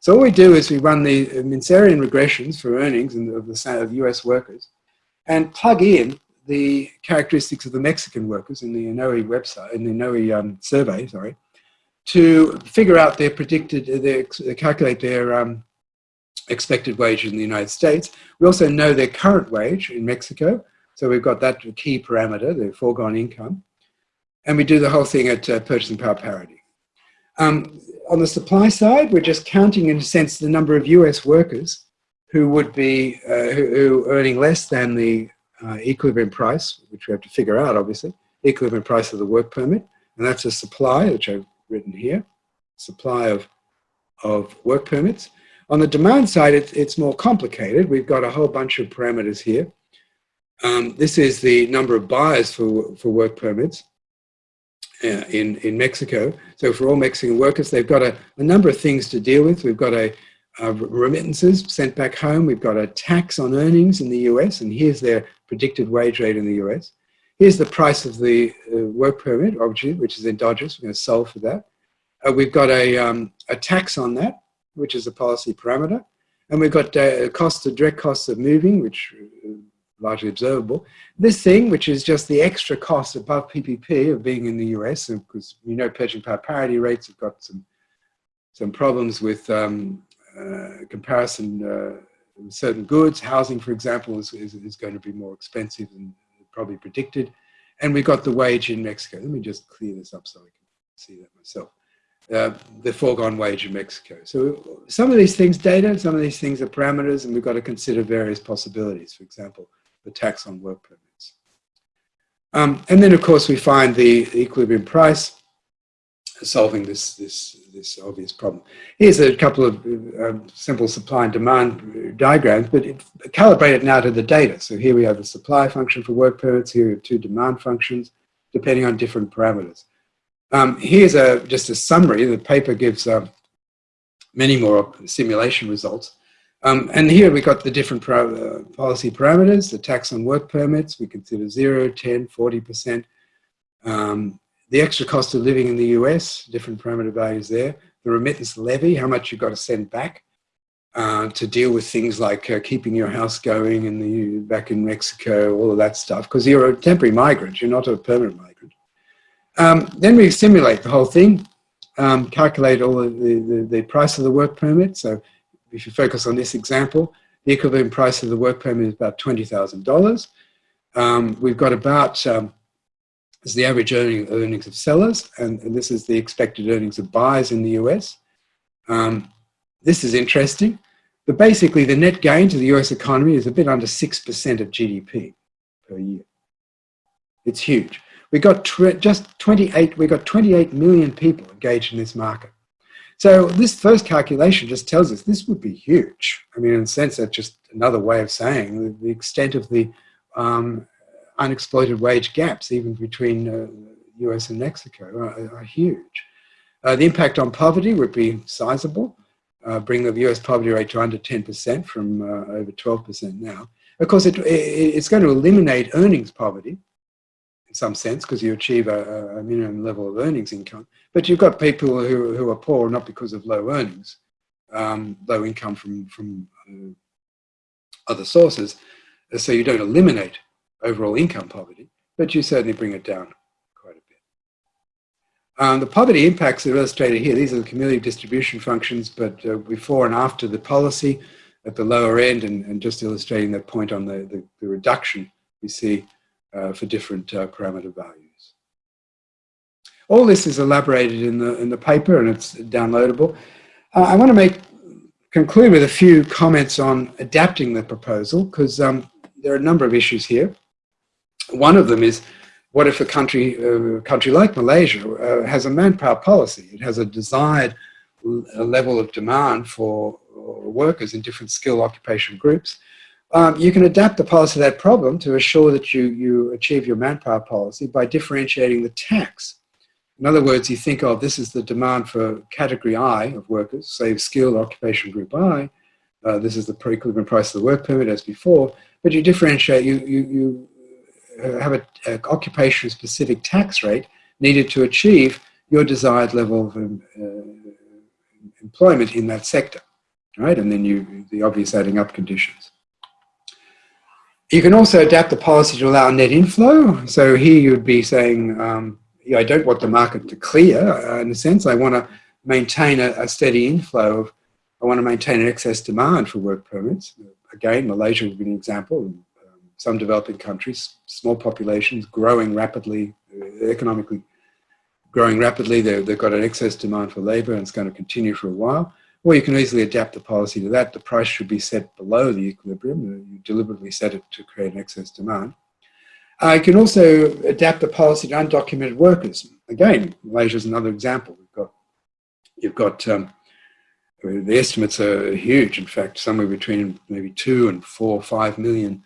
So what we do is we run the Mincerian regressions for earnings of the of US workers and plug in the characteristics of the Mexican workers in the ENOE website, in the ENOE um, survey, sorry, to figure out their predicted, their, calculate their um, expected wage in the United States. We also know their current wage in Mexico. So we've got that key parameter, the foregone income. And we do the whole thing at uh, purchasing power parity. Um, on the supply side, we're just counting, in a sense, the number of US workers who would be uh, who, who, earning less than the uh, equilibrium price, which we have to figure out, obviously, equilibrium price of the work permit. And that's a supply, which I've written here, supply of, of work permits. On the demand side, it, it's more complicated. We've got a whole bunch of parameters here. Um, this is the number of buyers for, for work permits uh, in, in Mexico. So for all Mexican workers, they've got a, a number of things to deal with. We've got a, a, remittances sent back home. We've got a tax on earnings in the US, and here's their predicted wage rate in the US. Here's the price of the uh, work permit, obviously, which is endogenous. We're going to solve for that. Uh, we've got a, um, a tax on that, which is a policy parameter. And we've got uh, cost, the direct costs of moving, which uh, largely observable. This thing, which is just the extra cost above PPP of being in the US, because you know purchasing power parity rates have got some some problems with um, uh, comparison uh, certain goods. Housing, for example, is, is, is, going to be more expensive than probably predicted. And we've got the wage in Mexico. Let me just clear this up so I can see that myself. Uh, the foregone wage in Mexico. So some of these things data, some of these things are parameters, and we've got to consider various possibilities. For example, the tax on work permits. Um, and then, of course, we find the equilibrium price solving this, this, this obvious problem. Here's a couple of uh, simple supply and demand diagrams, but it, calibrate it now to the data. So here we have the supply function for work permits, here we have two demand functions, depending on different parameters. Um, here's a, just a summary. The paper gives uh, many more simulation results. Um, and here we got the different uh, policy parameters, the tax on work permits, we consider 0, 10, 40%. Um, the extra cost of living in the US, different parameter values there. The remittance levy, how much you've got to send back uh, to deal with things like uh, keeping your house going in the back in Mexico, all of that stuff, because you're a temporary migrant, you're not a permanent migrant. Um, then we simulate the whole thing, um, calculate all the, the, the, price of the work permit. So if you focus on this example, the equivalent price of the work permit is about $20,000. Um, we've got about, um, is the average earning, earnings of sellers, and, and, this is the expected earnings of buyers in the US. Um, this is interesting. But basically, the net gain to the US economy is a bit under 6% of GDP per year. It's huge. We got just 28, we got 28 million people engaged in this market. So this first calculation just tells us this would be huge. I mean, in a sense, that's just another way of saying the, extent of the um, unexploited wage gaps, even between uh, US and Mexico, are, are huge. Uh, the impact on poverty would be sizable, uh, bring the US poverty rate to under 10% from uh, over 12% now. Of course, it, it, it's going to eliminate earnings poverty, in some sense because you achieve a, a, minimum level of earnings income. But you've got people who, who are poor not because of low earnings, um, low income from, from uh, other sources. So you don't eliminate overall income poverty, but you certainly bring it down quite a bit. Um, the poverty impacts are illustrated here. These are the cumulative distribution functions, but uh, before and after the policy at the lower end and, and just illustrating that point on the, the, the reduction we see uh, for different uh, parameter values. All this is elaborated in the, in the paper and it's downloadable. Uh, I want to make conclude with a few comments on adapting the proposal because um, there are a number of issues here. One of them is what if a country, uh, a country like Malaysia uh, has a manpower policy? It has a desired level of demand for workers in different skill occupation groups um, you can adapt the policy to that problem to assure that you, you achieve your manpower policy by differentiating the tax. In other words, you think of this is the demand for category I of workers, say skilled occupation group I. Uh, this is the pre-equilibrium price of the work permit as before, but you differentiate, you, you, you uh, have an occupation specific tax rate needed to achieve your desired level of um, uh, employment in that sector, right? And then you, the obvious adding up conditions. You can also adapt the policy to allow net inflow. So here you would be saying, um, yeah, I don't want the market to clear uh, in a sense. I want to maintain a, a, steady inflow of, I want to maintain an excess demand for work permits. Again, Malaysia would be an example. Um, some developing countries, small populations, growing rapidly, uh, economically growing rapidly. They've got an excess demand for labor and it's going to continue for a while. Or you can easily adapt the policy to that. The price should be set below the equilibrium. You deliberately set it to create an excess demand. Uh, you can also adapt the policy to undocumented workers. Again, Malaysia is another example. We've got, you've got, um, the estimates are huge. In fact, somewhere between maybe two and four, or five million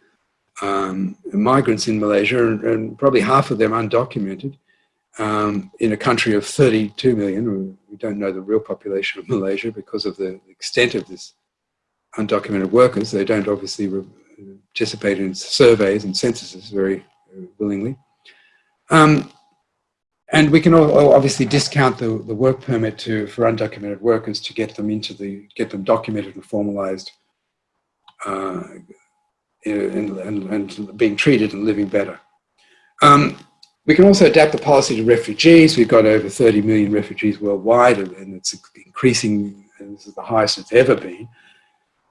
um, migrants in Malaysia, and, and, probably half of them undocumented um, in a country of 32 million. We don't know the real population of Malaysia because of the extent of this undocumented workers. They don't obviously participate in surveys and censuses very willingly. Um, and we can obviously discount the, the work permit to, for undocumented workers to get them into the, get them documented and formalized uh, and, and, and, being treated and living better. Um, we can also adapt the policy to refugees. We've got over 30 million refugees worldwide, and it's increasing, and this is the highest it's ever been,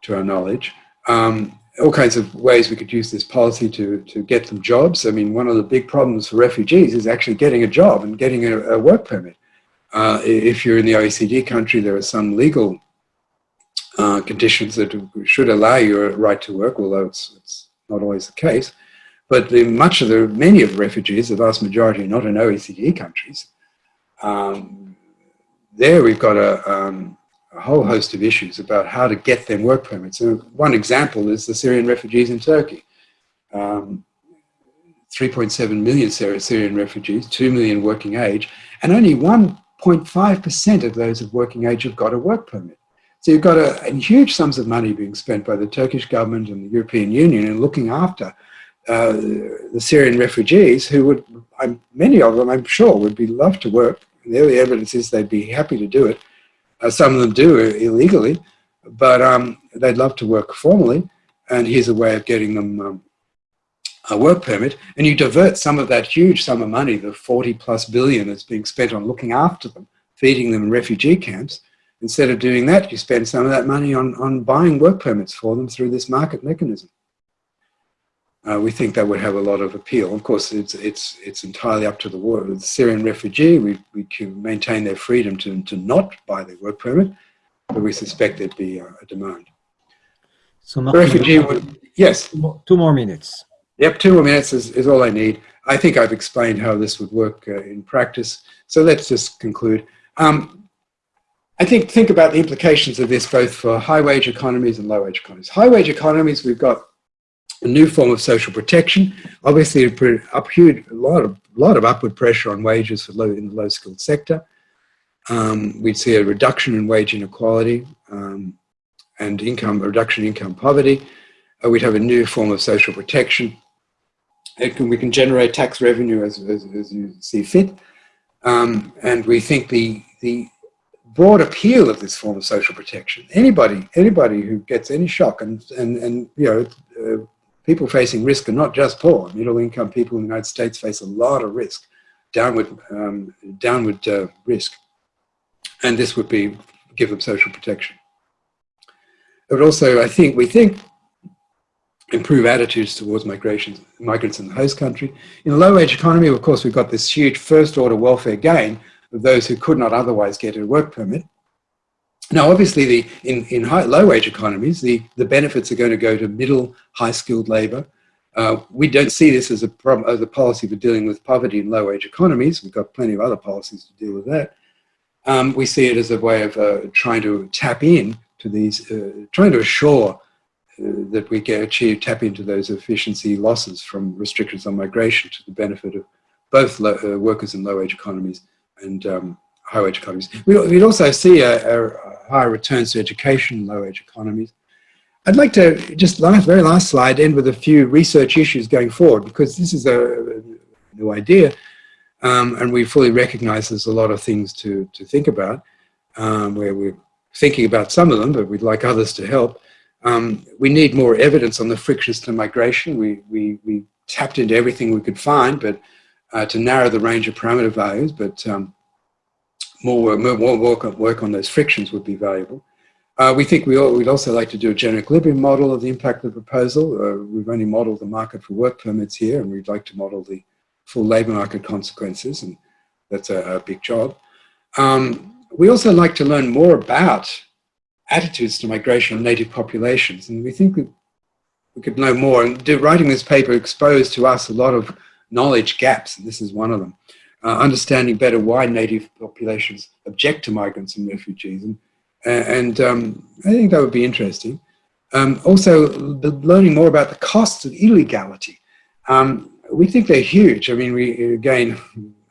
to our knowledge. Um, all kinds of ways we could use this policy to, to get them jobs. I mean, one of the big problems for refugees is actually getting a job and getting a, a work permit. Uh, if you're in the OECD country, there are some legal uh, conditions that should allow you a right to work, although it's, it's not always the case. But the, much of the, many of the refugees, the vast majority, are not in OECD countries. Um, there we've got a, um, a, whole host of issues about how to get them work permits. So one example is the Syrian refugees in Turkey. Um, 3.7 million Syrian refugees, 2 million working age, and only 1.5% of those of working age have got a work permit. So you've got a, huge sums of money being spent by the Turkish government and the European Union in looking after uh, the Syrian refugees who would, I'm, many of them I'm sure would be love to work. The early evidence is they'd be happy to do it. Uh, some of them do illegally, but um, they'd love to work formally. And here's a way of getting them um, a work permit. And you divert some of that huge sum of money, the 40 plus billion that's being spent on looking after them, feeding them in refugee camps. Instead of doing that, you spend some of that money on, on buying work permits for them through this market mechanism uh, we think that would have a lot of appeal. Of course, it's, it's, it's entirely up to the, war, the Syrian refugee. We, we can maintain their freedom to, to not buy their work permit, but we suspect there'd be a, a demand. So Martin, refugee would, yes. Two more minutes. Yep, two more minutes is, is all I need. I think I've explained how this would work uh, in practice. So let's just conclude. Um, I think think about the implications of this both for high wage economies and low wage economies. High wage economies, we've got a new form of social protection. Obviously, it put up huge, a lot of, lot of upward pressure on wages for low, in the low skilled sector. Um, we'd see a reduction in wage inequality um, and income, a reduction in income poverty. Uh, we'd have a new form of social protection. Can, we can generate tax revenue as, as, as you see fit. Um, and we think the, the broad appeal of this form of social protection, anybody, anybody who gets any shock and, and, and you know, uh, people facing risk are not just poor. Middle income people in the United States face a lot of risk, downward, um, downward uh, risk. And this would be give them social protection. It would also, I think, we think, improve attitudes towards migrations, migrants in the host country. In a low-wage economy, of course, we've got this huge first-order welfare gain of those who could not otherwise get a work permit. Now, obviously, the, in, in high, low-wage economies, the, the benefits are going to go to middle, high-skilled labour. Uh, we don't see this as a, problem, as a policy for dealing with poverty in low-wage economies. We've got plenty of other policies to deal with that. Um, we see it as a way of uh, trying to tap in to these, uh, trying to assure uh, that we can achieve, tap into those efficiency losses from restrictions on migration to the benefit of both low, uh, workers in low-wage economies and um, high-wage economies. We'd also see a, a higher returns to education, in low-wage economies. I'd like to just last, very last slide end with a few research issues going forward because this is a, a new idea um, and we fully recognize there's a lot of things to, to think about um, where we're thinking about some of them but we'd like others to help. Um, we need more evidence on the frictions to migration. We, we, we tapped into everything we could find but uh, to narrow the range of parameter values but um, more, more work, work on those frictions would be valuable. Uh, we think we all, we'd also like to do a general equilibrium model of the impact of the proposal. Uh, we've only modeled the market for work permits here, and we'd like to model the full labour market consequences, and that's a, a big job. Um, we also like to learn more about attitudes to migration of native populations, and we think we, we could know more. And do, writing this paper exposed to us a lot of knowledge gaps, and this is one of them uh, understanding better why native populations object to migrants and refugees. And, and um, I think that would be interesting. Um, also, learning more about the costs of illegality. Um, we think they're huge. I mean, we again,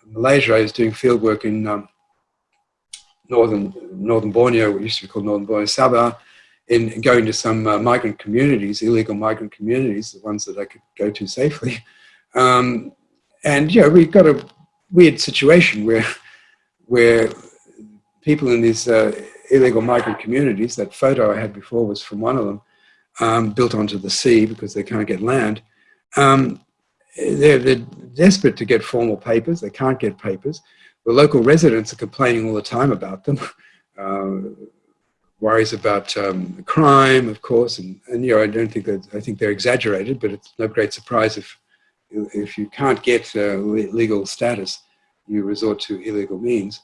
Malaysia is doing field work in um, northern northern Borneo, what used to be called northern Borneo, Sabah, in going to some uh, migrant communities, illegal migrant communities, the ones that I could go to safely. Um, and yeah, we've got to weird situation where, where people in these uh, illegal migrant communities, that photo I had before was from one of them, um, built onto the sea because they can't get land. Um, they're, they're, desperate to get formal papers. They can't get papers. The local residents are complaining all the time about them. <laughs> Uh, worries about um, crime, of course, and, and you know, I don't think that, I think they're exaggerated, but it's no great surprise if if you can't get uh, legal status, you resort to illegal means.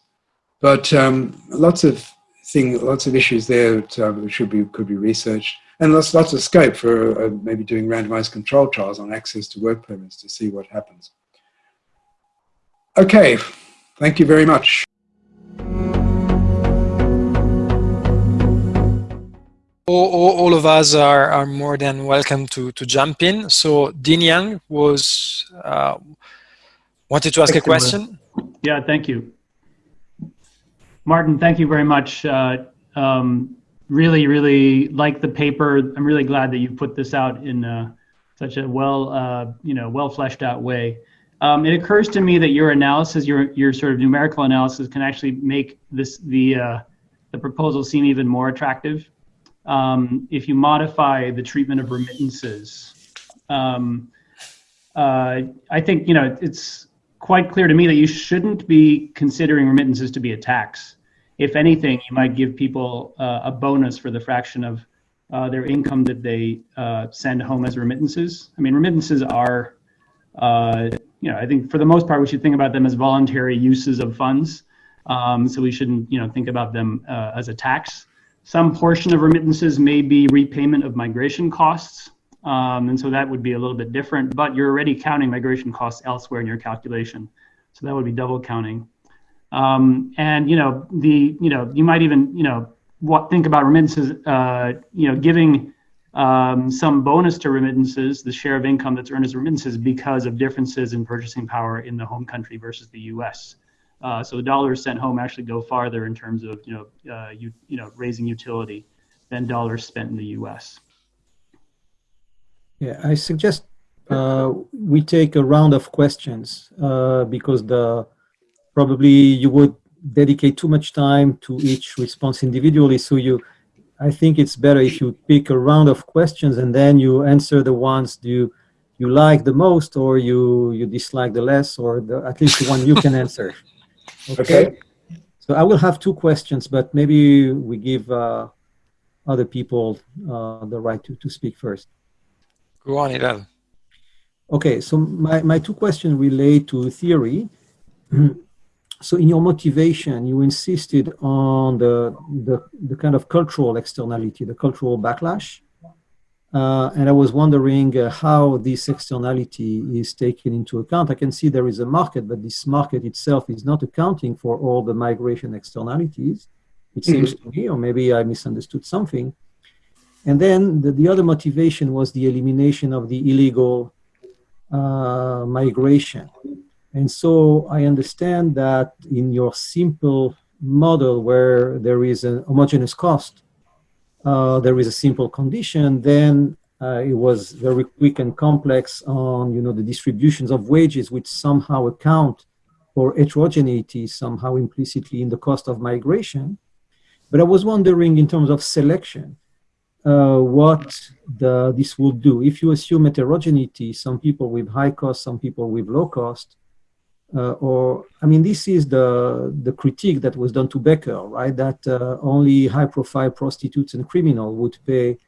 But um, lots of thing, lots of issues there that um, should be could be researched. and there's lots of scope for uh, maybe doing randomized control trials on access to work permits to see what happens. Okay, thank you very much. All, all, of us are, are more than welcome to, to jump in. So Dean Yang was uh, wanted to ask a question. Yeah, thank you. Martin, thank you very much. Uh, um, really, really like the paper. I'm really glad that you put this out in uh, such a well, uh, you know, well fleshed out way. Um, it occurs to me that your analysis, your your sort of numerical analysis, can actually make this the uh, the proposal seem even more attractive um, if you modify the treatment of remittances. Um, uh, I think you know it's quite clear to me that you shouldn't be considering remittances to be a tax. If anything, you might give people uh, a bonus for the fraction of uh, their income that they uh, send home as remittances. I mean, remittances are, uh, you know, I think for the most part, we should think about them as voluntary uses of funds. Um, so we shouldn't, you know, think about them uh, as a tax. Some portion of remittances may be repayment of migration costs. Um, and so that would be a little bit different, but you're already counting migration costs elsewhere in your calculation. So that would be double counting. Um, and, you know, the, you know, you might even, you know, what, think about remittances, uh, you know, giving um, some bonus to remittances, the share of income that's earned as remittances because of differences in purchasing power in the home country versus the U.S. Uh, so the dollars sent home actually go farther in terms of you know uh, you, you know raising utility than dollars spent in the U.S. Yeah, I suggest uh, we take a round of questions uh, because the probably you would dedicate too much time to each response individually. So you, I think it's better if you pick a round of questions and then you answer the ones you you like the most or you you dislike the less or the, at least the one you can <laughs> answer. Okay. okay. So I will have two questions, but maybe we give uh, other people uh, the right to, to speak first. Go on, Hillel. Okay, so my, my two questions relate to theory. <clears throat> so in your motivation, you insisted on the, the, the kind of cultural externality, the cultural backlash. Uh, and I was wondering uh, how this externality is taken into account. I can see there is a market, but this market itself is not accounting for all the migration externalities, it seems mm-hmm. to me, or maybe I misunderstood something. And then the, the other motivation was the elimination of the illegal uh, migration. And so I understand that in your simple model where there is a homogeneous cost, uh, there is a simple condition, then uh, it was very quick and complex on you know the distributions of wages which somehow account for heterogeneity somehow implicitly in the cost of migration. But I was wondering in terms of selection, uh, what the, this would do. If you assume heterogeneity, some people with high cost, some people with low cost, uh, or I mean, this is the the critique that was done to Becker, right? That uh, only high-profile prostitutes and criminals would pay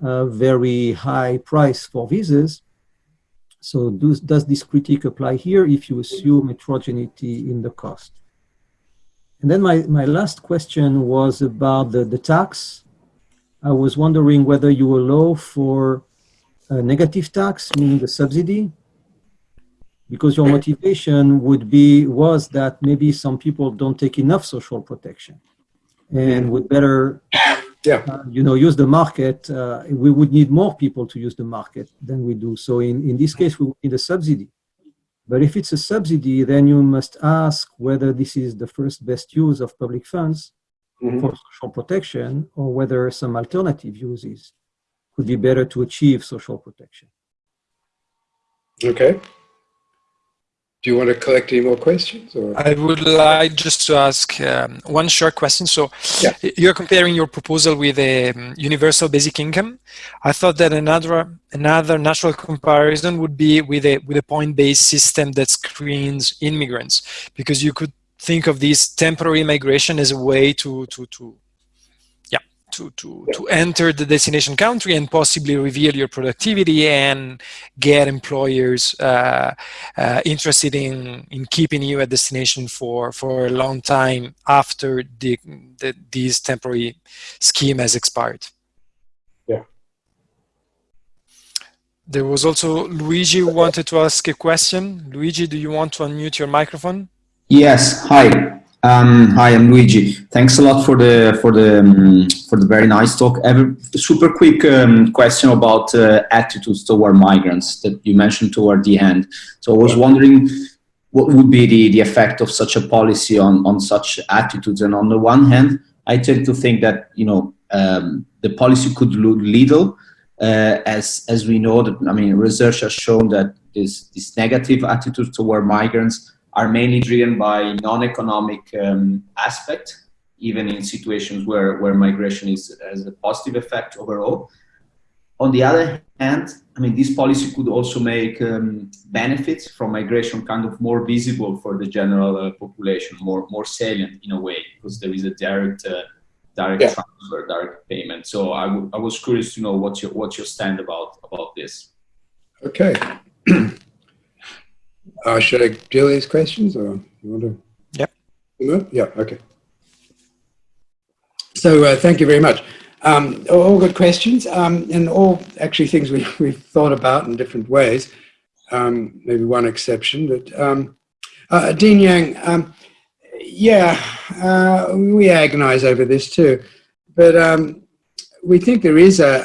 a very high price for visas. So, does does this critique apply here if you assume heterogeneity in the cost? And then my, my last question was about the, the tax. I was wondering whether you allow for a negative tax, meaning the subsidy, because your motivation would be was that maybe some people don't take enough social protection and would better yeah. Uh, you know use the market uh, we would need more people to use the market than we do so in, in this case we need a subsidy but if it's a subsidy then you must ask whether this is the first best use of public funds mm-hmm. for social protection or whether some alternative uses could be better to achieve social protection okay do you want to collect any more questions? Or? I would like just to ask um, one short question. So yeah. you're comparing your proposal with a um, universal basic income. I thought that another another natural comparison would be with a with a point-based system that screens immigrants, because you could think of this temporary migration as a way to to to to, to, to enter the destination country and possibly reveal your productivity and get employers uh, uh, interested in, in keeping you at destination for, for a long time after the, the, this temporary scheme has expired. Yeah. There was also Luigi who wanted to ask a question. Luigi, do you want to unmute your microphone? Yes. Hi. Um, hi, I'm Luigi. Thanks a lot for the for the um, for the very nice talk. Super quick um, question about uh, attitudes toward migrants that you mentioned toward the end. So I was wondering what would be the, the effect of such a policy on, on such attitudes. And on the one hand, I tend to think that you know um, the policy could look little, uh, as as we know that I mean research has shown that this this negative attitudes toward migrants are mainly driven by non-economic um, aspect, even in situations where, where migration is, has a positive effect overall. On the other hand, I mean, this policy could also make um, benefits from migration kind of more visible for the general uh, population, more, more salient in a way, because there is a direct, uh, direct yeah. transfer, direct payment. So I, I was curious to know what's your, what's your stand about, about this. Okay. <clears throat> Uh, should I deal these questions or you want to? Yep. Yeah, okay. So uh, thank you very much. Um, all good questions um, and all actually things we, <laughs> we've thought about in different ways. Um, maybe one exception, but um, uh, Dean Yang, um, yeah, uh, we agonize over this too, but um, we think there is a,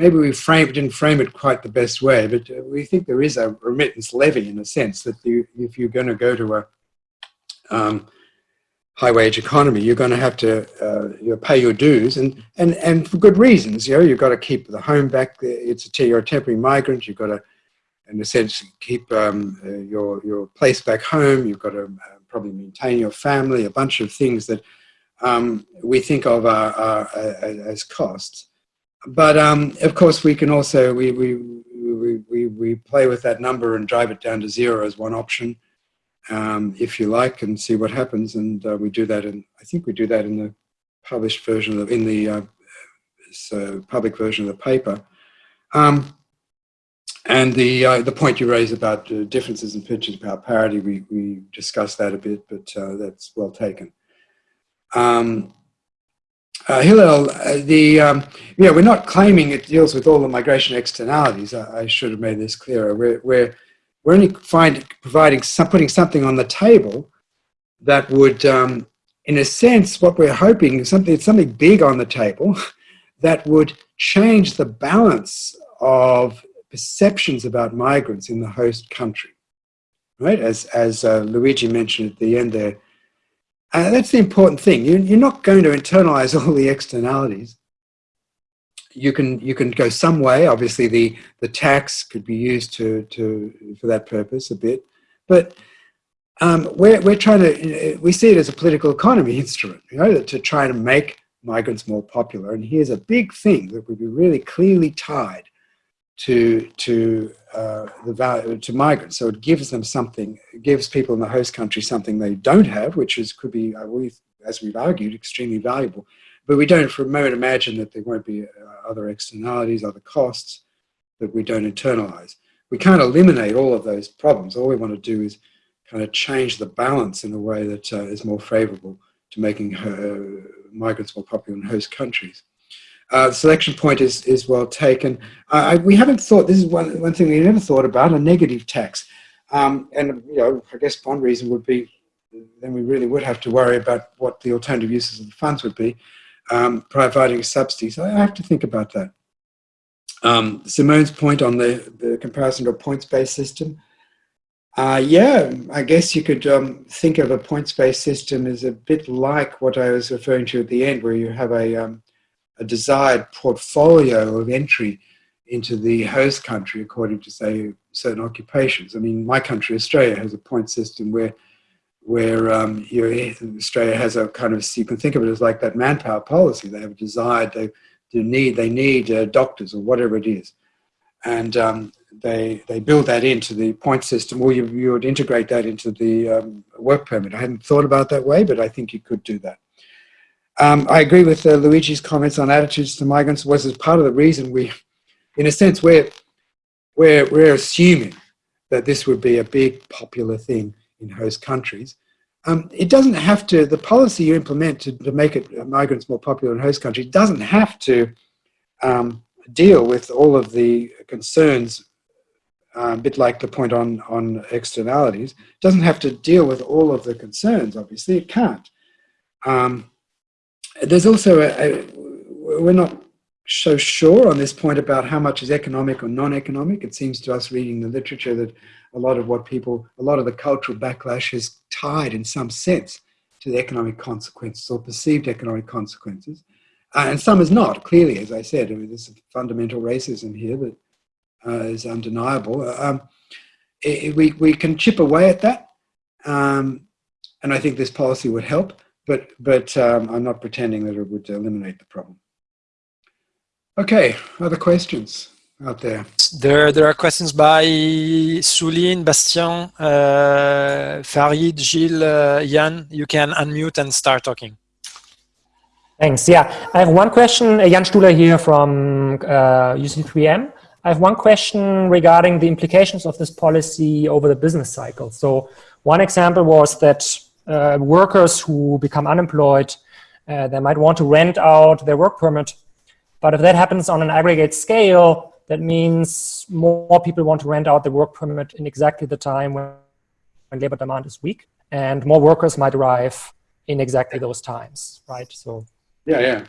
maybe we didn't frame it quite the best way, but we think there is a remittance levy in a sense that you, if you're going to go to a um, high wage economy, you're going to have to uh, you know, pay your dues and, and, and for good reasons. You know, you've got to keep the home back. It's a, you're a temporary migrant. You've got to, in a sense, keep um, uh, your, your place back home. You've got to uh, probably maintain your family, a bunch of things that um, we think of as costs but um, of course, we can also we, we we, we we play with that number and drive it down to zero as one option, um, if you like, and see what happens. And uh, we do that, and I think we do that in the published version of in the uh, so public version of the paper. Um, and the uh, the point you raise about uh, differences in purchasing about parity, we we discussed that a bit, but uh, that's well taken. Um, uh, Hillel, uh, the um, yeah, we're not claiming it deals with all the migration externalities. I, I should have made this clearer. We're we're, we're only find, providing some, putting something on the table that would, um, in a sense, what we're hoping is something something big on the table <laughs> that would change the balance of perceptions about migrants in the host country. Right, as as uh, Luigi mentioned at the end there uh, that's the important thing. You, you're not going to internalize <laughs> all the externalities. You can you can go some way. Obviously, the the tax could be used to to for that purpose a bit, but um, we're we're trying to we see it as a political economy <laughs> instrument, you know, to try to make migrants more popular. And here's a big thing that would be really clearly tied to to uh, the value to migrants. So it gives them something, it gives people in the host country something they don't have, which is could be, uh, as we've argued, extremely valuable. But we don't for a moment imagine that there won't be uh, other externalities, other costs that we don't internalize. We can't eliminate all of those problems. All we want to do is kind of change the balance in a way that uh, is more favorable to making uh, migrants more popular in host countries. Uh, the selection point is, is well taken. Uh, I, we haven't thought, this is one, one thing we never thought about, a negative tax. Um, and, you know, I guess one reason would be, then we really would have to worry about what the alternative uses of the funds would be, um, providing subsidies. I have to think about that. Um, Simone's point on the, the comparison to a points-based system. Uh, yeah, I guess you could um, think of a points-based system as a bit like what I was referring to at the end, where you have a, um, a desired portfolio of entry into the host country according to say certain occupations. I mean, my country, Australia, has a point system where where um, Australia has a kind of you can think of it as like that manpower policy. They have a desired they do need they need uh, doctors or whatever it is, and um, they they build that into the point system, or you, you would integrate that into the um, work permit. I hadn't thought about that way, but I think you could do that. Um, I agree with uh, Luigi's comments on attitudes to migrants was as part of the reason we, in a sense, we're, we're, we're assuming that this would be a big popular thing in host countries. Um, it doesn't have to, the policy you implement to, to make it uh, migrants more popular in host countries doesn't have to um, deal with all of the concerns, uh, a bit like the point on, on externalities, doesn't have to deal with all of the concerns, obviously, it can't. Um, there's also, a, a, we're not so sure on this point about how much is economic or non-economic. It seems to us reading the literature that a lot of what people, a lot of the cultural backlash is tied in some sense to the economic consequences or perceived economic consequences. Uh, and some is not, clearly, as I said. I mean, there's fundamental racism here that uh, is undeniable. Um, it, we, we can chip away at that. Um, and I think this policy would help, but, but um, I'm not pretending that it would eliminate the problem. Okay, other questions out there? There, there are questions by Souline, Bastien, uh, Farid, Gilles, uh, Jan. You can unmute and start talking. Thanks. Yeah, I have one question. Jan Stuhler here from uh, UC3M. I have one question regarding the implications of this policy over the business cycle. So one example was that uh, workers who become unemployed, uh, they might want to rent out their work permit. But if that happens on an aggregate scale, that means more people want to rent out their work permit in exactly the time when, when labor demand is weak, and more workers might arrive in exactly those times, right? So yeah, yeah.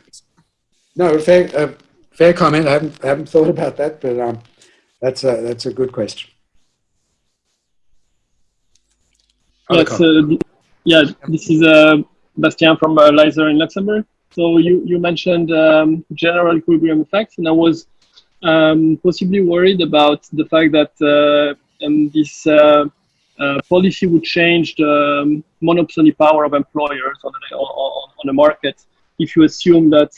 No, fair, uh, fair comment. I haven't, I haven't thought about that, but um, that's a that's a good question. Yes, uh, yeah. This is uh, Bastien from uh, in Luxembourg. So you you mentioned um, general equilibrium effects, and I was um, possibly worried about the fact that uh, um, this uh, uh, policy would change the um, monopoly power of employers on the, on, on the market if you assume that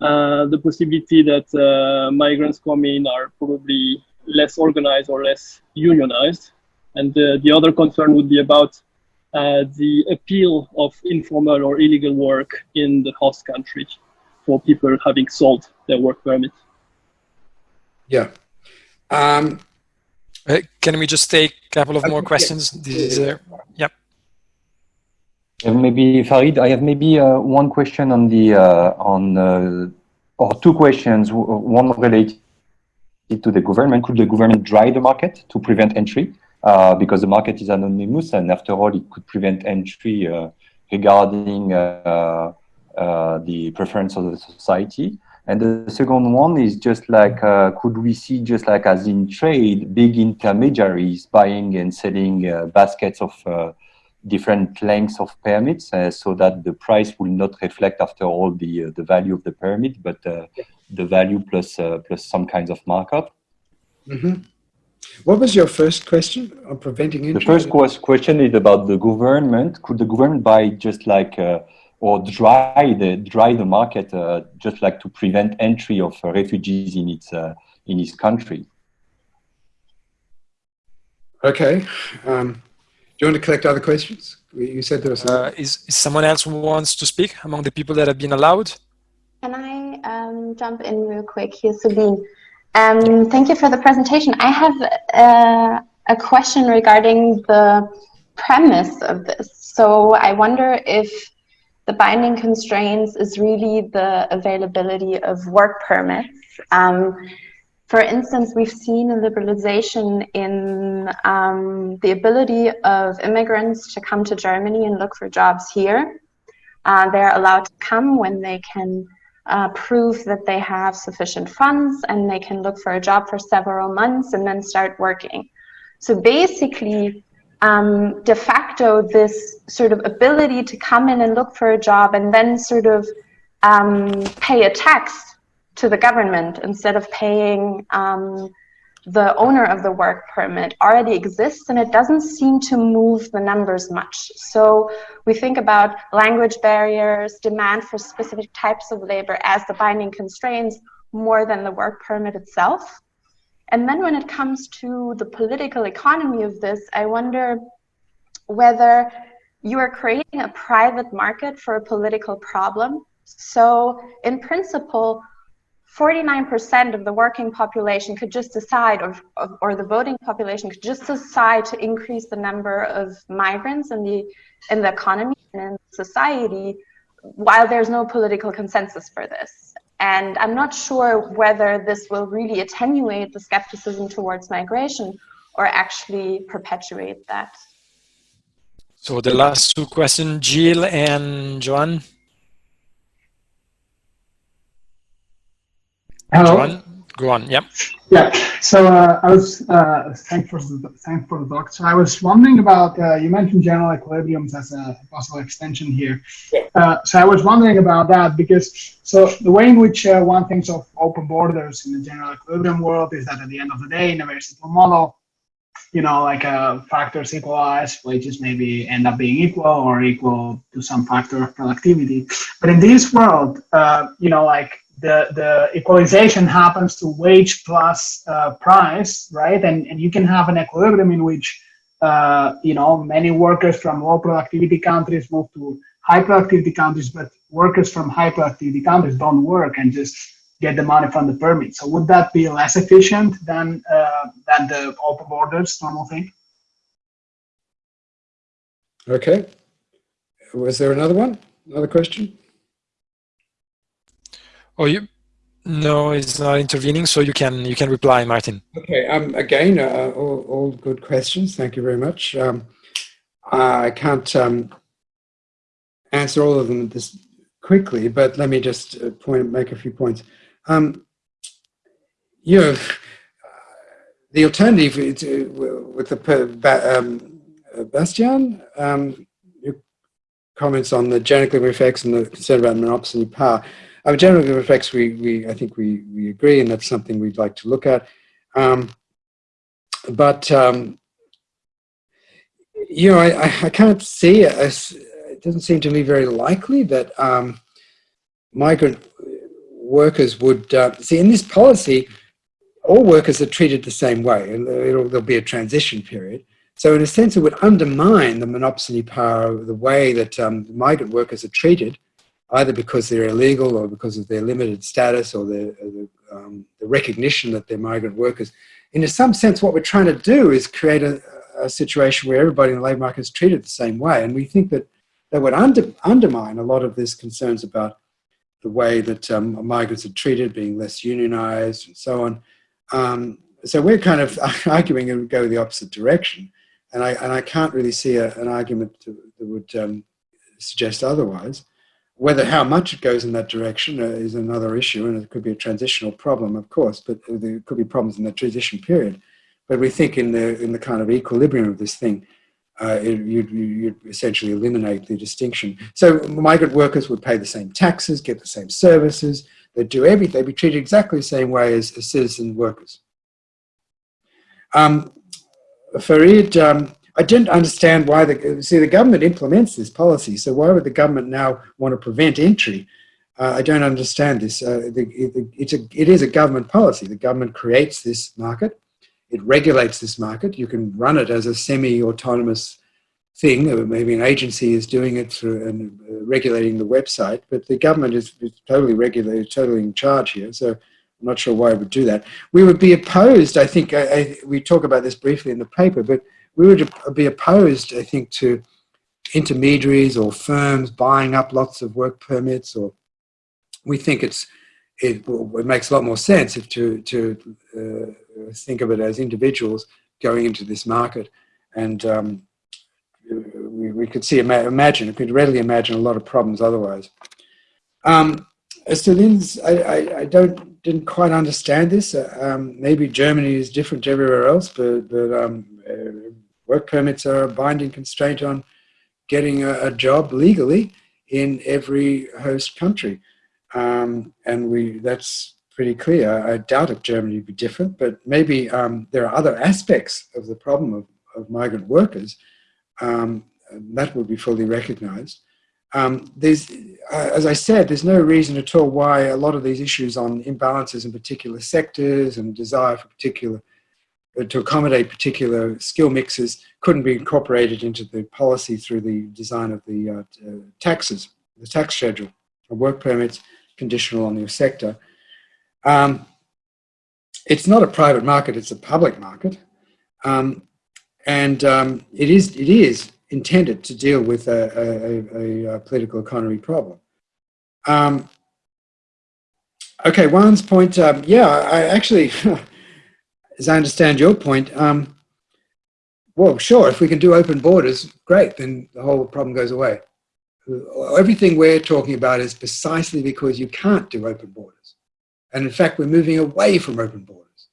uh, the possibility that uh, migrants come in are probably less organized or less unionized. And uh, the other concern would be about uh, the appeal of informal or illegal work in the host country for people having sold their work permit. Yeah. Um, can we just take a couple of more questions? This is, uh, yep. Maybe Farid, I have maybe uh, one question on the uh, on uh, or two questions. One related to the government. Could the government dry the market to prevent entry? Uh, because the market is anonymous, and after all, it could prevent entry uh, regarding uh, the preference of the society. And the second one is just like, could we see just like as in trade, big intermediaries buying and selling baskets of different lengths of permits uh, so that the price will not reflect after all the uh, the value of the permit but uh, the value plus uh, plus some kinds of markup mm -hmm. What was your first question on preventing entry? the first question is about the government could the government buy just like uh, or dry the dry the market uh, just like to prevent entry of refugees in its in its country okay um, you want to collect other questions? You said there was. Uh, is, is someone else who wants to speak among the people that have been allowed? Can I um, jump in real quick? Here's Sabine. Um, thank you for the presentation. I have uh, a question regarding the premise of this. So I wonder if the binding constraints is really the availability of work permits. Um, for instance, we've seen a liberalization in um, the ability of immigrants to come to Germany and look for jobs here. Uh, they're allowed to come when they can uh, prove that they have sufficient funds and they can look for a job for several months and then start working. So basically, um, de facto, this sort of ability to come in and look for a job and then sort of um, pay a tax to the government instead of paying um, the owner of the work permit already exists and it doesn't seem to move the numbers much. So we think about language barriers, demand for specific types of labor as the binding constraints more than the work permit itself. And then when it comes to the political economy of this, I wonder whether you are creating a private market for a political problem. So in principle, 49% of the working population could just decide, or, or the voting population could just decide to increase the number of migrants in the, in the economy and in society while there's no political consensus for this. And I'm not sure whether this will really attenuate the skepticism towards migration or actually perpetuate that. So the last two questions, Jill and Joan. Hello. Joan, go on. Yep. Yeah. So uh, I was uh, thanks for the thanks for the talk. So I was wondering about uh, you mentioned general equilibriums as a possible extension here. Uh, so I was wondering about that because so the way in which uh, one thinks of open borders in the general equilibrium world is that at the end of the day, in a very simple model, you know, like uh, factors equalize, wages maybe end up being equal or equal to some factor of productivity. But in this world, uh, you know, like the, the equalization happens to wage plus uh, price, right? And, and you can have an equilibrium in which, uh, you know, many workers from low productivity countries move to high productivity countries, but workers from high productivity countries don't work and just get the money from the permit. So would that be less efficient than uh, than the open borders normal thing? Okay. Was there another one? Another question? Oh, you? No, it's not intervening, so you can you can reply, Martin. Okay. Um. Again, uh, all, all good questions. Thank you very much. Um, I can't um, answer all of them this quickly, but let me just uh, point make a few points. Um, you know, the alternative with the um, Bastian, um, your comments on the general effects and the concern about monopsony power. Our general effects, we, we, I think we, we agree, and that's something we'd like to look at. Um, but, um, you know, I, I can't see, it, it doesn't seem to me very likely that um, migrant workers would, uh, see in this policy, all workers are treated the same way and there'll be a transition period. So in a sense, it would undermine the monopsony power of the way that um, migrant workers are treated, either because they're illegal or because of their limited status or the, the, um, the recognition that they're migrant workers. In some sense, what we're trying to do is create a, a situation where everybody in the labour market is treated the same way. And we think that that would under, undermine a lot of these concerns about the way that um, migrants are treated, being less unionized and so on. Um, so we're kind of <laughs> arguing and go the opposite direction. And I, and I can't really see a, an argument to, that would um, suggest otherwise. Whether how much it goes in that direction uh, is another issue, and it could be a transitional problem, of course, but there could be problems in the transition period. But we think in the, in the kind of equilibrium of this thing, uh, it, you'd, you'd, essentially eliminate the distinction. So migrant workers would pay the same taxes, get the same services, they'd do everything, they'd be treated exactly the same way as, as citizen workers. Um, Farid, um, I didn't understand why the, see the government implements this policy, so why would the government now want to prevent entry? Uh, I don't understand this. Uh, the, it, it's a, it is a government policy. The government creates this market it regulates this market. You can run it as a semi-autonomous thing. Maybe an agency is doing it through and uh, regulating the website, but the government is, is totally regulated, totally in charge here. So I'm not sure why it would do that. We would be opposed, I think, I, I, we talk about this briefly in the paper, but we would be opposed, I think, to intermediaries or firms buying up lots of work permits or we think it's it, it makes a lot more sense if to, to uh, think of it as individuals going into this market. And um, we, we could see, imagine, we could readily imagine a lot of problems otherwise. Um, as to I, I, I, don't, didn't quite understand this. Uh, um, maybe Germany is different to everywhere else, but, but um, uh, work permits are a binding constraint on getting a, a job legally in every host country. Um, and we that's pretty clear. I doubt if Germany would be different, but maybe um, there are other aspects of the problem of, of migrant workers um, that would be fully recognized. Um, there's, uh, as I said, there's no reason at all why a lot of these issues on imbalances in particular sectors and desire for particular to accommodate particular skill mixes couldn't be incorporated into the policy through the design of the uh, uh taxes, the tax schedule, of work permits, conditional on your sector. Um, it's not a private market, it's a public market. Um, and um, it, is, it is intended to deal with a, a, a, a political economy problem. Um, okay, Juan's point, um, yeah, I actually, <laughs> as I understand your point, um, well, sure, if we can do open borders, great, then the whole problem goes away. Everything we're talking about is precisely because you can't do open borders. And in fact, we're moving away from open borders.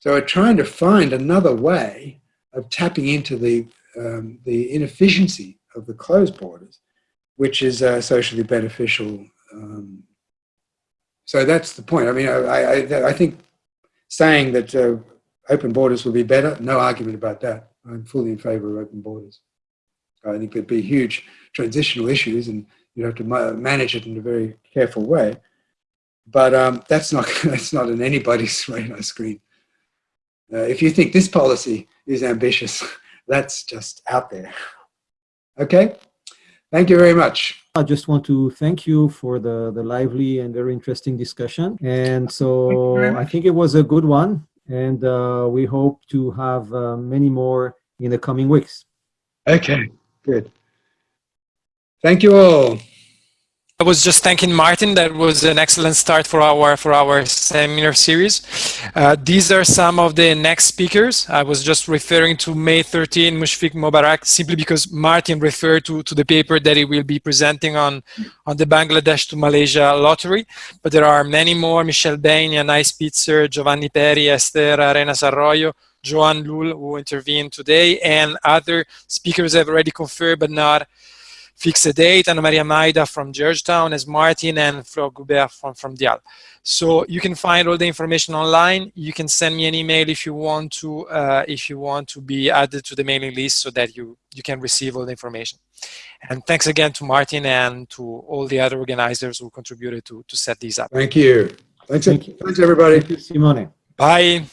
So we're trying to find another way of tapping into the, um, the inefficiency of the closed borders, which is uh, socially beneficial. Um, so that's the point. I mean, I, I, I think saying that uh, open borders will be better, no argument about that. I'm fully in favor of open borders. I think there'd be huge transitional issues and you'd have to manage it in a very careful way. But um, that's not <laughs> that's not on anybody's <laughs> radar screen. Uh, if you think this policy is ambitious, <laughs> that's just out there. Okay, thank you very much. I just want to thank you for the, the lively and very interesting discussion. And so I think it was a good one. And uh, we hope to have uh, many more in the coming weeks. Okay, good. Thank you all. I was just thanking Martin. That was an excellent start for our for our seminar series. Uh, these are some of the next speakers. I was just referring to May 13, Mushfiq Mobarak, simply because Martin referred to, to the paper that he will be presenting on, on the Bangladesh to Malaysia lottery. But there are many more, Michel Beine, Anais Spitzer, Giovanni Peri, Esther Arenas Arroyo, Joan Llull, who intervened today, and other speakers have already confirmed but not fix a date, Anna Maria Mayda from Georgetown as Martin and Flore Gubert from, from DIAL. So you can find all the information online. You can send me an email if you want to uh, if you want to be added to the mailing list so that you, you can receive all the information. And thanks again to Martin and to all the other organizers who contributed to, to set these up. Thank you. Thanks, Thank you. thanks everybody. Thank you, Simone. Bye.